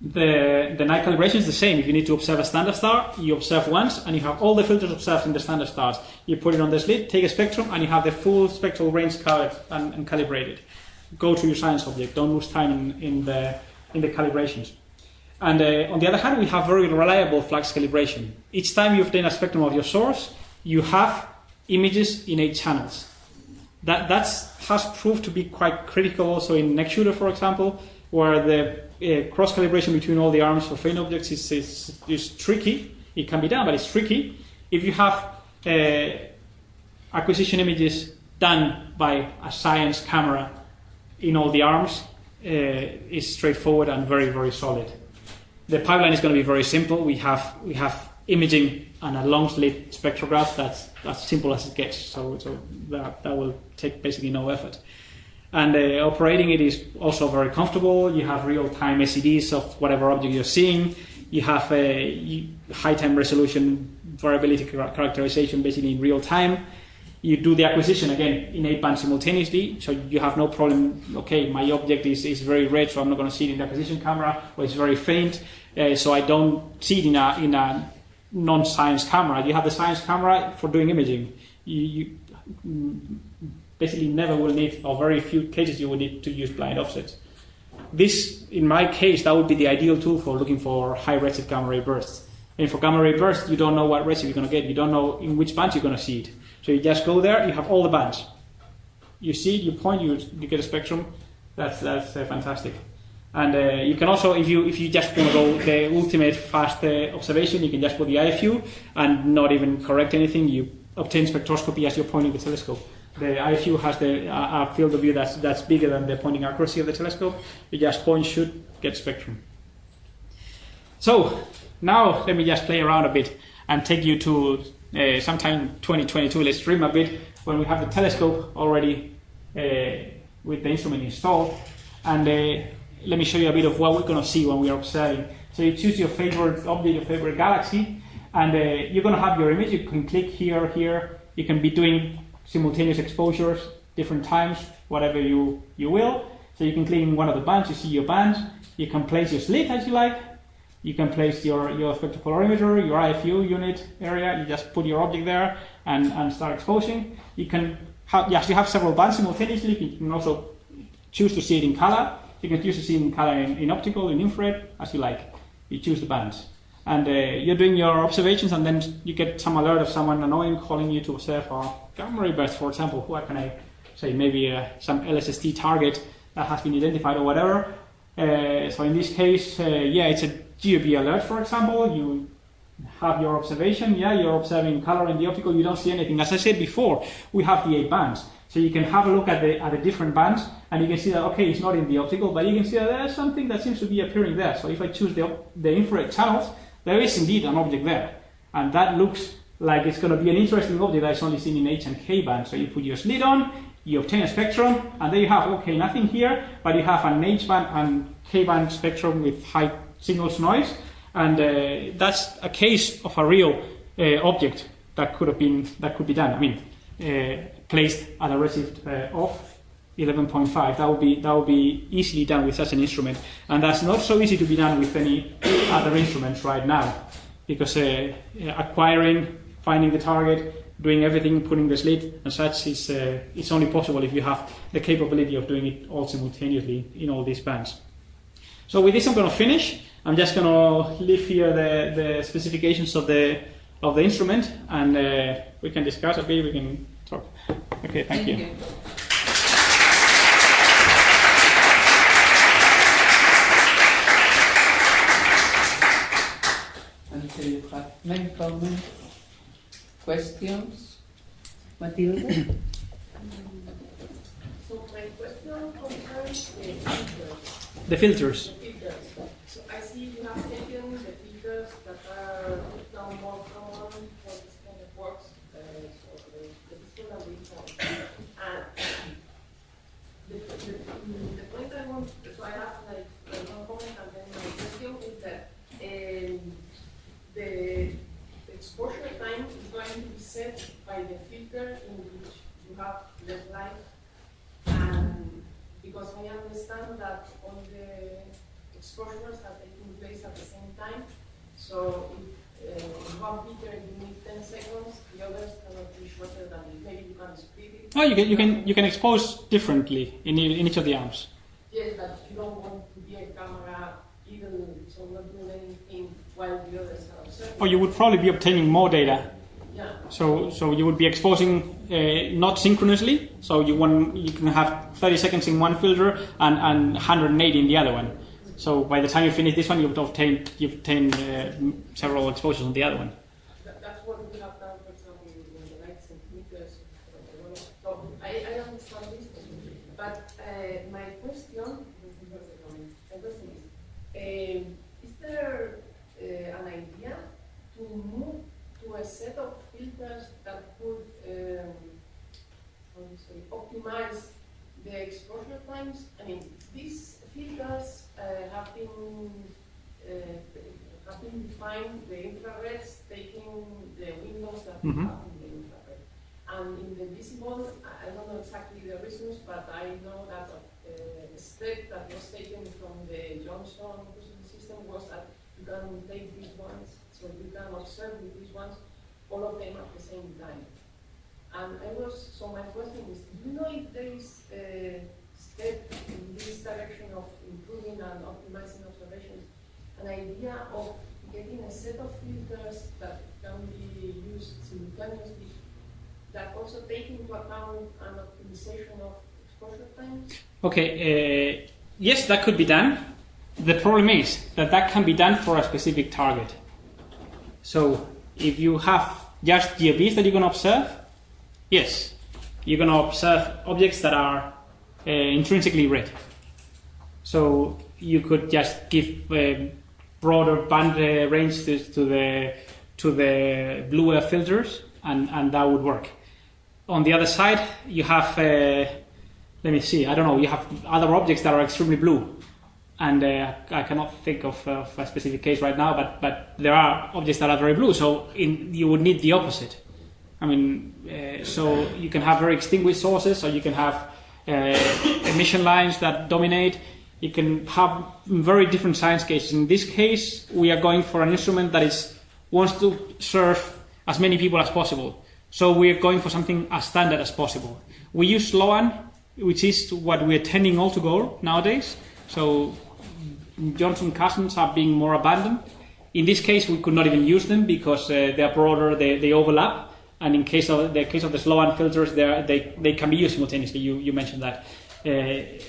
The the night calibration is the same. If you need to observe a standard star, you observe once, and you have all the filters observed in the standard stars. You put it on the slit, take a spectrum, and you have the full spectral range covered and, and calibrated. Go to your science object. Don't lose time in, in the in the calibrations. And uh, on the other hand, we have very reliable flux calibration. Each time you obtain a spectrum of your source, you have images in eight channels. That that's, has proved to be quite critical also in X-shooter, for example, where the uh, cross calibration between all the arms for faint objects is, is, is tricky. It can be done, but it's tricky. If you have uh, acquisition images done by a science camera in all the arms, uh, is straightforward and very, very solid. The pipeline is going to be very simple. We have we have imaging and a long slit spectrograph. That's as simple as it gets. So, so that, that will take basically no effort. And uh, operating it is also very comfortable. You have real-time SEDs of whatever object you're seeing. You have a high-time resolution variability characterization basically in real time. You do the acquisition again in 8 band simultaneously, so you have no problem. Okay, my object is, is very red, so I'm not going to see it in the acquisition camera, or it's very faint, uh, so I don't see it in a, in a non-science camera. You have the science camera for doing imaging. You, you mm, basically never will need, or very few cases you will need to use blind offsets. This, in my case, that would be the ideal tool for looking for high redshift gamma ray bursts. And for gamma ray bursts, you don't know what redshift you're going to get. You don't know in which band you're going to see it. So you just go there, you have all the bands. You see you point, you, you get a spectrum. That's, that's uh, fantastic. And uh, you can also, if you if you just want to go the ultimate fast uh, observation, you can just put the IFU and not even correct anything. You obtain spectroscopy as you're pointing the telescope. The IFU has the uh, a field of view that's that's bigger than the pointing accuracy of the telescope. You just point, shoot, get spectrum. So now let me just play around a bit and take you to uh, sometime 2022. Let's dream a bit when we have the telescope already uh, with the instrument installed, and uh, let me show you a bit of what we're going to see when we are observing. So you choose your favorite object, your favorite galaxy, and uh, you're going to have your image. You can click here, here. You can be doing simultaneous exposures, different times, whatever you, you will. So you can click in one of the bands, you see your bands, You can place your slit as you like. You can place your, your spectropolarimeter, your IFU unit area. You just put your object there and, and start exposing. You can have, you have several bands simultaneously. You can also choose to see it in color. You can choose to see it in color in, in optical, in infrared, as you like. You choose the bands. And uh, you're doing your observations, and then you get some alert of someone annoying calling you to observe a gamma ray burst, for example. What can I say? Maybe uh, some LSST target that has been identified or whatever. Uh, so in this case, uh, yeah, it's a GRB alert, for example. You have your observation. Yeah, you're observing color in the optical. You don't see anything. As I said before, we have the eight bands. So you can have a look at the at the different bands, and you can see that okay, it's not in the optical, but you can see that there's something that seems to be appearing there. So if I choose the the infrared channels, there is indeed an object there, and that looks like it's going to be an interesting object that's only seen in H and K band. So you put your slit on, you obtain a spectrum, and there you have okay, nothing here, but you have an H band and K band spectrum with high signals noise, and uh, that's a case of a real uh, object that could have been that could be done. I mean, uh, placed at a redshift uh, of 11.5. That would be that would be easily done with such an instrument, and that's not so easy to be done with any other instruments right now, because acquiring, finding the target, doing everything, putting the slit and such is uh, it's only possible if you have the capability of doing it all simultaneously in all these bands. So with this, I'm going to finish. I'm just going to leave here the, the specifications of the of the instrument, and uh, we can discuss a bit. We can talk. Okay, thank, you. Until you have main comments, questions, Matilda? <coughs> So my question concerns the filters. The filters. The filters. So I see you have taken the filters that are now more common for this kind of works, uh, so the, the pistol and the phone. And the, the, the point I want, so I have like one comment and then my question is that um, the exposure time is going to be set by the filter in which you have less light and because I understand that all the exposures are taking place at the same time, so if uh, one filter you need 10 seconds, the others cannot be shorter than it. Maybe you can split it. Oh, you can you can you can expose differently in, in each of the arms. Yes, but you don't want to be a camera even so not doing anything while the others are observing. Or you would probably be obtaining more data. So so you would be exposing uh, not synchronously. So you want you can have 30 seconds in one filter and, and 180 in the other one. So by the time you finish this one, you've obtained you've obtained uh, several exposures on the other one. That's what we have done, for. So I, I understand this, but uh, my question, my question is, um, is there uh, an idea to move to a set of filters that would um, how do you say, optimize the exposure times? I mean, these filters uh, have been uh, have been defined the infrareds taking the windows that we Mhm. have in the infrared. And in the visible, I don't know exactly the reasons, but I know that uh, a step that was taken from the Johnson system was that you can take these ones, so you can observe with these ones, all of them at the same time. And I was, so my question is, do you know if there is a step in this direction of improving and optimizing observations, an idea of getting a set of filters that can be used simultaneously, that also take into account an optimization of exposure times? Okay. Uh, yes, that could be done. The problem is that that can be done for a specific target. So if you have just GRBs that you're going to observe, yes, you're going to observe objects that are uh, intrinsically red. So you could just give a broader band uh, range to, to the to the bluer filters, and, and that would work. On the other side, you have uh, let me see. I don't know. You have other objects that are extremely blue, and uh, I cannot think of, uh, of a specific case right now. But but there are objects that are very blue. So in, you would need the opposite. I mean, uh, so you can have very extinguished sources, or you can have uh, <coughs> emission lines that dominate. You can have very different science cases. In this case, we are going for an instrument that is wants to serve as many people as possible. So we are going for something as standard as possible. We use Sloan, which is what we are tending all to go nowadays. So Johnson cousins are being more abundant. In this case, we could not even use them because uh, they are broader, they, they overlap. And in case of the case of the Sloan filters, they, they, they can be used simultaneously. You, you mentioned that. Uh,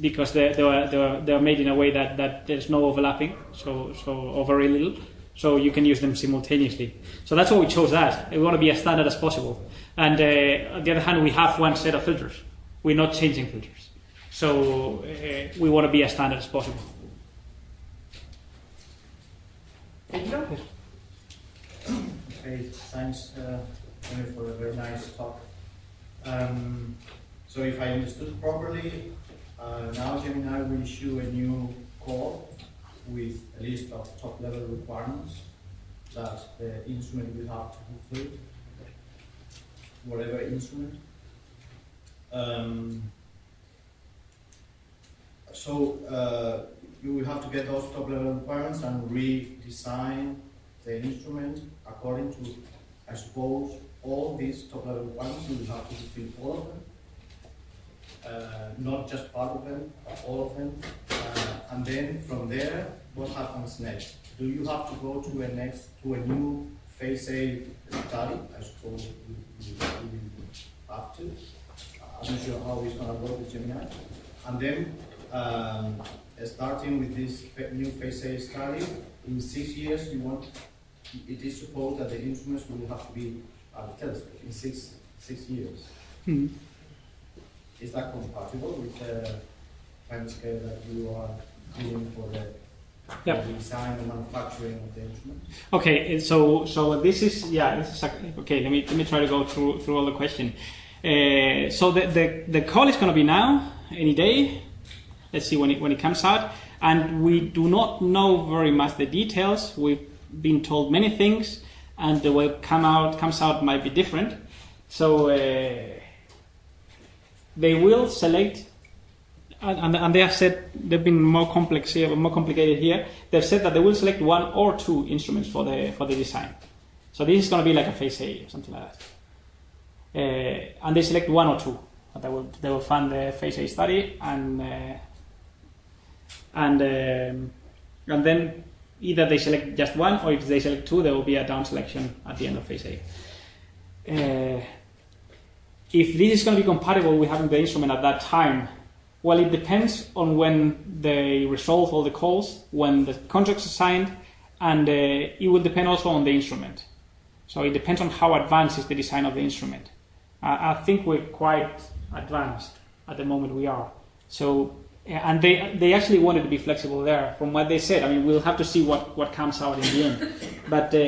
because they, they, are, they, they made in a way that, that there's no overlapping, so, so or very little, so you can use them simultaneously. So that's why we chose that. We want to be as standard as possible. And uh, on the other hand, we have one set of filters. We're not changing filters, so uh, we want to be as standard as possible. Pedro? Okay, thanks, uh, for a very nice talk. Um, so if I understood properly, uh, now Gemini will issue a new call with a list of top-level requirements that the instrument will have to fulfill, whatever instrument. Um, so uh, you will have to get those top-level requirements and redesign the instrument according to, I suppose, all these top level requirements, you will have to fulfill all of them. Uh, not just part of them, but all of them. Uh, and then from there, what happens next? Do you have to go to a next to a new phase A study? I suppose you, will have to. I'm not sure how it's gonna work with Gemini. And then, um, starting with this new phase A study, in six years, you want, it is supposed that the instruments will have to be at the telescope in six, six years. Hmm. Is that compatible with the timescale that you are doing for the, Yep. design and manufacturing of the instrument? Okay, so so this is yeah, this is okay. Let me let me try to go through through all the question. Uh, so the, the the call is going to be now, any day. Let's see when it when it comes out, and we do not know very much the details. We've been told many things, and the way it come out comes out might be different. So uh, they will select and, and, they have said they've been more complex here, more complicated here. They've said that they will select one or two instruments for the for the design. So this is going to be like a phase A or something like that. Uh, and they select one or two. But they will they will fund the phase A study and uh, and um, and then either they select just one or if they select two, there will be a down selection at the end of phase A. Uh, if this is going to be compatible with having the instrument at that time, well, it depends on when they resolve all the calls, when the contracts are signed, and uh, it will depend also on the instrument. So it depends on how advanced is the design of the instrument. I I think we're quite advanced at the moment we are. So, and they they actually wanted to be flexible there. From what they said, I mean, we'll have to see what, what comes out in the end. <laughs> But uh,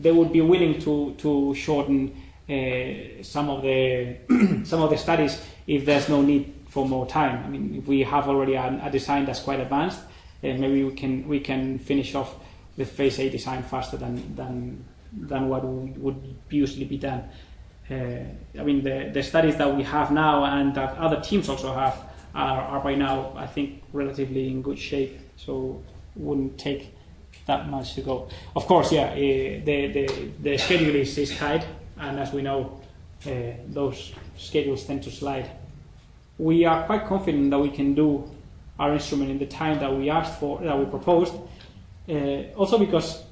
they would be willing to to shorten uh, some of the <clears throat> some of the studies if there's no need for more time. I mean, if we have already a, a design that's quite advanced, then maybe we can we can finish off the phase A design faster than than than what would would usually be done. Uh, I mean, the, the studies that we have now and that other teams also have are, are by now, I think, relatively in good shape. So wouldn't take that much to go. Of course, yeah, uh, the, the, the schedule is, is tight, and as we know, uh, those schedules tend to slide. We are quite confident that we can do our instrument in the time that we asked for, that we proposed. Uh, also, because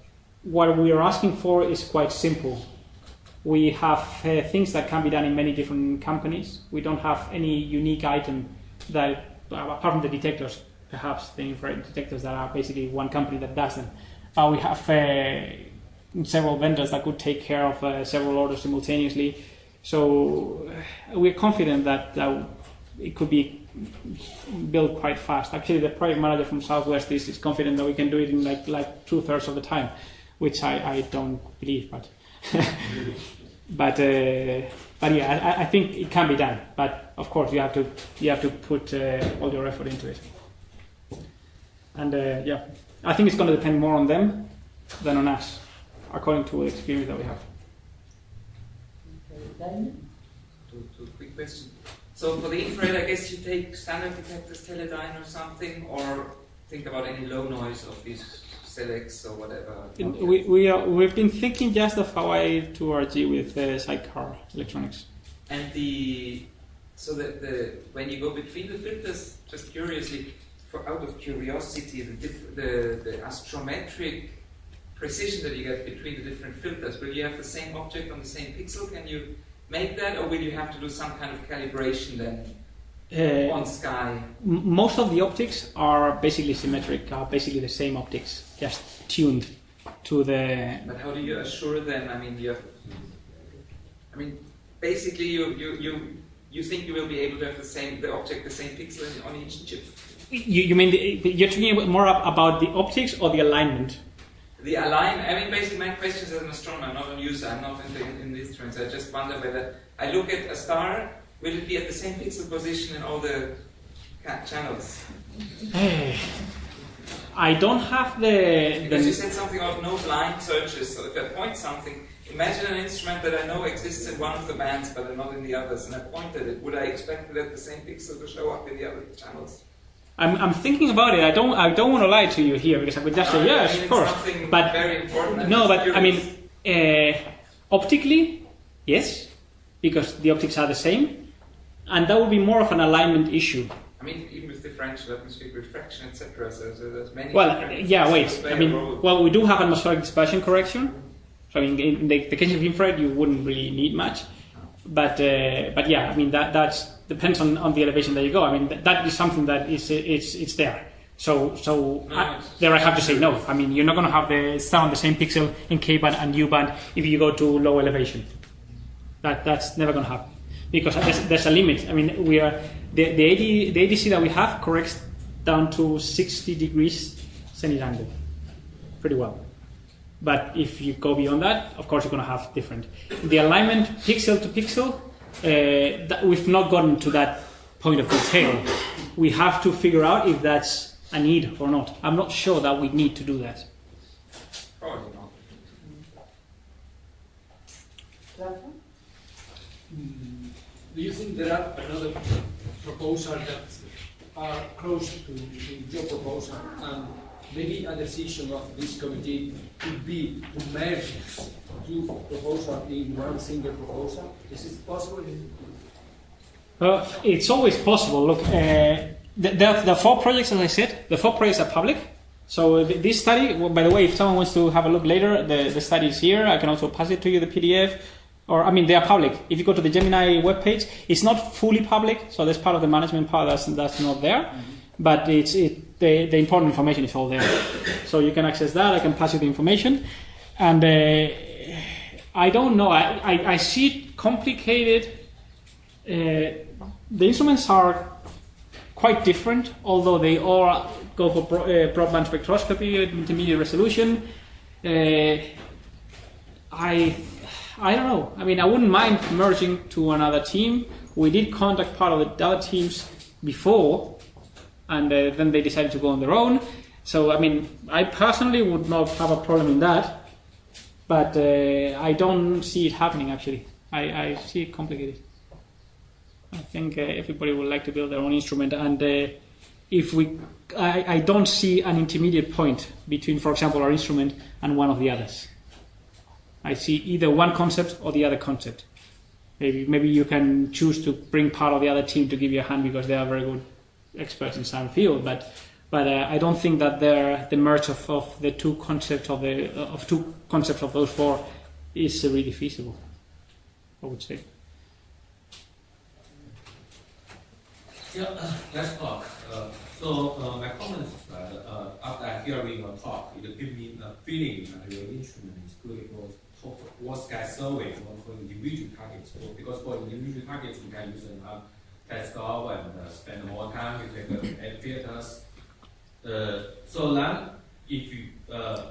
what we are asking for is quite simple. We have things that can be done in many different companies. We don't have any unique item that, uh, apart from the detectors, perhaps the infrared detectors that are basically one company that does them. Uh, we have uh, several vendors that could take care of uh, several orders simultaneously. So uh, we're confident that, that it could be built quite fast. Actually, the project manager from Southwest is, is confident that we can do it in like like two thirds of the time, which I, I don't believe, but <laughs> but uh, but yeah, I, I think it can be done. But of course, you have to you have to put uh, all your effort into it. And uh, yeah, I think it's going to depend more on them than on us, according to the experience that we have. Two, two quick questions. So for the infrared, I guess you take standard detectors, Teledyne or something, or think about any low noise of these Selex or whatever. In- We, we are, we've been thinking just of Hawaii 2RG with uh, sidecar electronics. And the so that the when you go between the filters, just curiously, for out of curiosity, the diff, the, the astrometric precision that you get between the different filters, will you have the same object on the same pixel? Can you make that, or will you have to do some kind of calibration then Uh, on sky? M- most of the optics are basically symmetric, are basically the same optics, just tuned to the. But how do you assure them? I mean, you I mean, basically, you, you, you, you think you will be able to have the same, the object, the same pixel on each chip. You, you mean the, you're talking more about the optics or the alignment? The align, I mean, basically, my question is as an astronomer, I'm not a user, I'm not in the, in the instruments. I just wonder whether I look at a star, will it be at the same pixel position in all the channels? <sighs> I don't have the. Because you said something about no blind searches. So if I point something, imagine an instrument that I know exists in one of the bands, but not in the others, and I pointed it. Would I expect that the same pixel to show up in the other channels? I'm, I'm thinking about it. I don't I don't want to lie to you here because I would just say I yes, mean, of course. But very important. No, but I mean, uh, optically, yes, because the optics are the same, and that would be more of an alignment issue. I mean, even with differential atmospheric refraction, etc. So, so there's many. Well, yeah, wait. I mean, well, we do have atmospheric dispersion correction. So in, in the, the case of infrared, you wouldn't really need much. But uh, but yeah, I mean that that's depends on, on the elevation that you go. I mean that, that is something that is it's it's there. So so No, I- there I have to say no. I mean you're not going to have the sound the same pixel in K band and U band if you go to low elevation. That that's never going to happen because there's, there's a limit. I mean we are the the, AD, the ADC that we have corrects down to 60 degrees zenith angle pretty well. But if you go beyond that, of course, you're going to have different. The alignment pixel to pixel, uh, that we've not gotten to that point of detail. We have to figure out if that's a need or not. I'm not sure that we need to do that. Probably not. Do you think there are another proposal that are close to, your proposal and maybe a decision of this committee could be to merge two proposals in one single proposal? Is it possible? Uh, it's always possible. Look, uh, the, the, four projects, as I said, the four projects are public. So this study, by the way, if someone wants to have a look later, the, the study is here. I can also pass it to you, the PDF. Or, I mean, they are public. If you go to the Gemini webpage, it's not fully public, so there's part of the management part that's, that's not there. But it's, it, the, the important information is all there. So you can access that. I can pass you the information. And uh, I don't know. I, I, I see it complicated. Uh, the instruments are quite different, although they all go for bro- uh, broadband spectroscopy at intermediate resolution. Uh, I, I don't know. I mean, I wouldn't mind merging to another team. We did contact part of the other teams before, and uh, then they decided to go on their own. So, I mean, I personally would not have a problem in that, but uh, I don't see it happening actually. I, I see it complicated. I think uh, everybody would like to build their own instrument, and uh, if we, I, I don't see an intermediate point between, for example, our instrument and one of the others. I see either one concept or the other concept. Maybe maybe you can choose to bring part of the other team to give you a hand because they are very good experts in some field, but but uh, I don't think that the merge of, of the two concepts of the of two concepts of those four is uh, really feasible. I would say. Yeah, uh, let's talk. Uh, so uh, my comments uh, after hearing your talk, it gave me a feeling that your instrument is good for what sky survey or for individual targets. Because for individual targets, you can use an uh, telescope and uh, spend more time with the amphitheaters. Uh, so then, if you uh,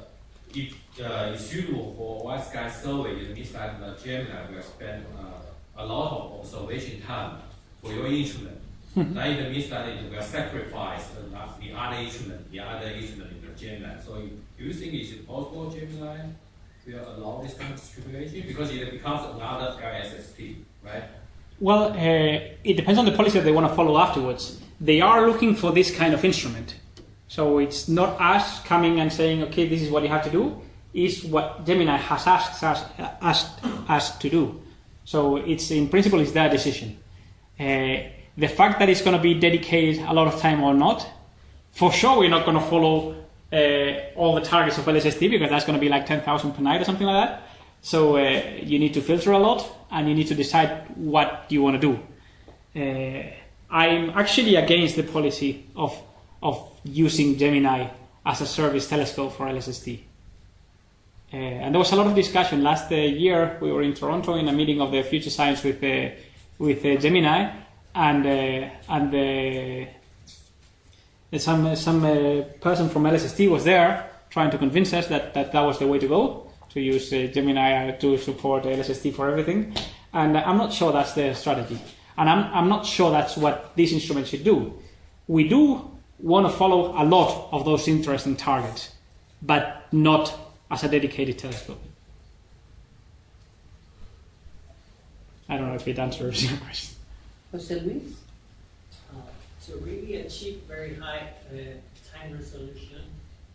if uh, it's suitable for white sky survey, it means that the Gemini will spend uh, a lot of observation time for your instrument. <laughs> Then it means that it will sacrifice the, the other instrument, the other instrument in the Gemini. So do you think it's possible Gemini allow this kind of situation? Because it becomes another LSST, right? Well, uh, it depends on the policy that they want to follow afterwards. They are looking for this kind of instrument. So it's not us coming and saying, okay, this is what you have to do. It's what Gemini has asked us, asked us to do. So it's in principle, it's their decision. Uh, the fact that it's going to be dedicated a lot of time or not, for sure, we're not going to follow uh, all the targets of LSST because that's going to be like 10,000 per night or something like that. So uh, you need to filter a lot and you need to decide what you want to do. Uh, I'm actually against the policy of, of using Gemini as a service telescope for LSST. Uh, and there was a lot of discussion last uh, year. We were in Toronto in a meeting of the Future Science with uh, with Gemini, and uh, and uh, some some uh, person from LSST was there trying to convince us that, that that was the way to go to use uh, Gemini to support LSST for everything. And I'm not sure that's the strategy, and I'm I'm not sure that's what this instrument should do. We do want to follow a lot of those interesting targets, but not as a dedicated telescope. I don't know if it answers your question. Jose Luis? Uh, To really achieve very high uh, time resolution,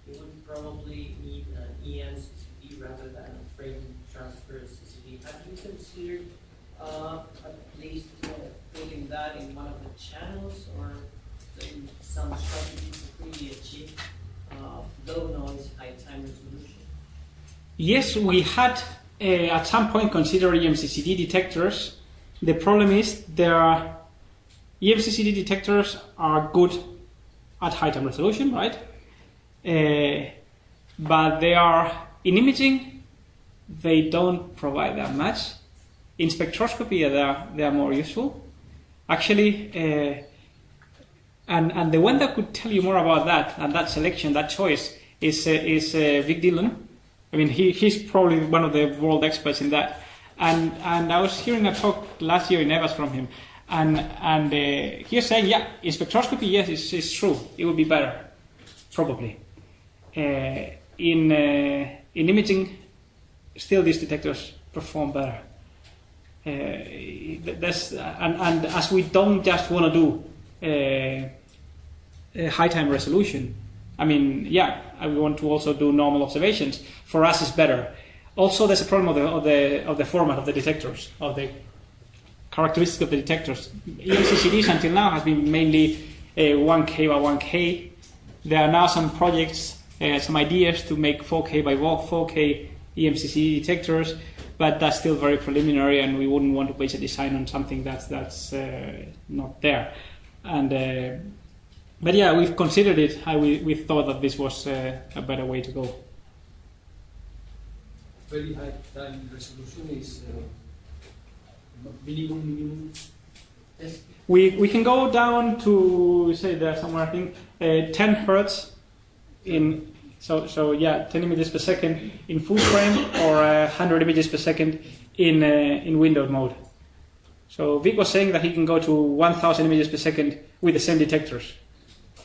you would probably need an EM CCD rather than a frame transfer CCD. Have you considered uh, at least uh, putting that in one of the channels or some strategies to really achieve uh, low noise, high time resolution? Yes, we had uh, at some point considered EMCCD detectors. The problem is there are EMCCD detectors are good at high time resolution, right? Uh, but they are in imaging. They don't provide that much. In spectroscopy, they are they are more useful. Actually, uh, and and the one that could tell you more about that and that selection, that choice, is uh, is uh, Vik Dhillon. I mean, he, he's probably one of the world experts in that. And and I was hearing a talk last year in EWASS from him, and and uh, he was saying, yeah, in spectroscopy, yes, it's, it's true, it would be better, probably. Uh, in uh, in imaging, still these detectors perform better. Uh, that's and, and as we don't just want to do uh, uh, high time resolution. I mean, yeah, we want to also do normal observations. For us, it's better. Also, there's a problem of the of the of the format of the detectors, of the characteristics of the detectors. EMCCDs until now has been mainly uh, 1K by 1K. There are now some projects, uh, some ideas to make 4K by 4K EMCCD detectors, but that's still very preliminary, and we wouldn't want to base a design on something that's that's uh, not there. And uh, but yeah, we've considered it. and we we thought that this was uh, a better way to go. Very high time resolution is uh, minimum, minimum. We we can go down to say there somewhere I think uh, 10 hertz in so so yeah 10 images per second in full frame or uh, 100 images per second in uh, in windowed mode. So Vik was saying that he can go to 1,000 images per second with the same detectors.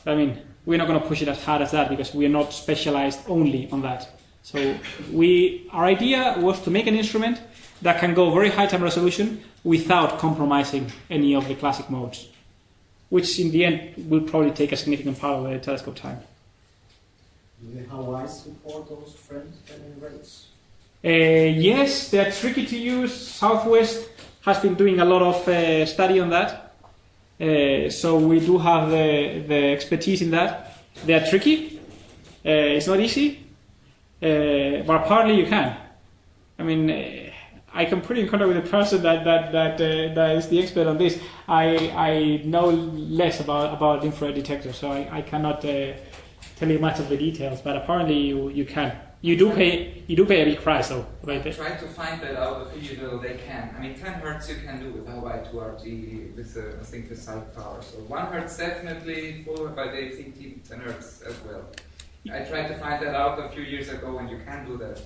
I mean, we're not going to push it as hard as that because we are not specialized only on that. So we our idea was to make an instrument that can go very high time resolution without compromising any of the classic modes, which in the end will probably take a significant part of the telescope time. Do the Hawaii support those frame spending rates? Uh, yes, they're tricky to use. Southwest has been doing a lot of uh, study on that, uh, so we do have the, the expertise in that. They are tricky. Uh, it's not easy, uh, but apparently you can. I mean, uh, I can put you in contact with a person that that that, uh, that is the expert on this. I I know less about about infrared detectors, so I, I cannot uh, tell you much of the details. But apparently you you can. You do pay you do pay a big price though. Right? Try to find that out of you know they can. I mean, 10 hertz you can do with Hawaii 2RG with uh, I think the side power. So 1 hertz definitely but I think 10 hertz as well. I tried to find that out a few years ago, and you can do that.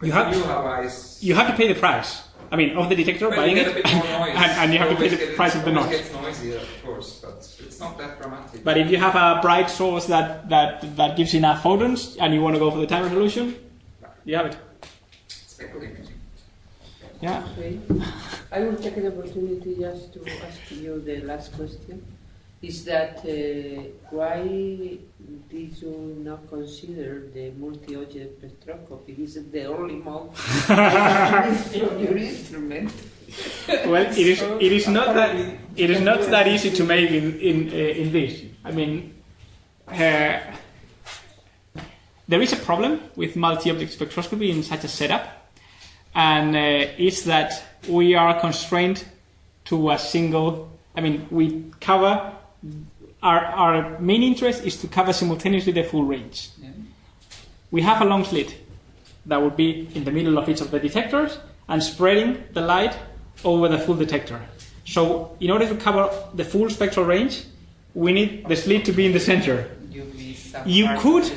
With You have- new You have to pay the price. I mean, of the detector, Well, buying you it, a bit more <laughs> noise. and, and you have to pay the get- price of the it noise. gets noisier, of course, but it's not that dramatic. But if you have a bright source that, that, that gives enough photons and you want to go for the time resolution, you have it. Yeah. Okay. I will take the opportunity just to ask you the last question. Is that uh, why did you not consider the multi-object spectroscopy? Is it the only mode of your <laughs> instrument? Well, it is, it is not that it is not that easy to make in in uh, in this. I mean, uh, there is a problem with multi-object spectroscopy in such a setup, and uh, it's that we are constrained to a single. I mean, we cover our our main interest is to cover simultaneously the full range. Yeah. We have a long slit that would be in the middle of each of the detectors and spreading the light over the full detector. So, in order to cover the full spectral range, we need the slit to be in the center. You could,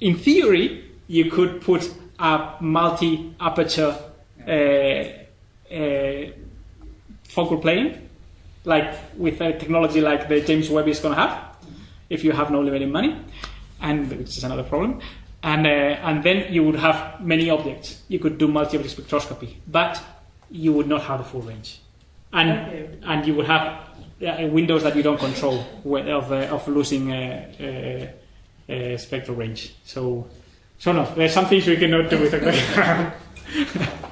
in theory, you could put a multi aperture uh, uh, focal plane, like with a technology like the James Webb is going to have, if you have no limited money, and which is another problem. And, uh, and then you would have many objects. You could do multi-object spectroscopy, but you would not have the full range, and Okay. and you would have uh, windows that you don't control of uh, of losing uh, uh, uh, spectral range. So So no, there's some things we cannot do with a. <laughs>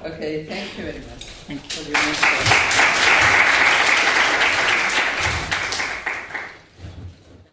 Okay, thank you very much. Thank you. for your insight.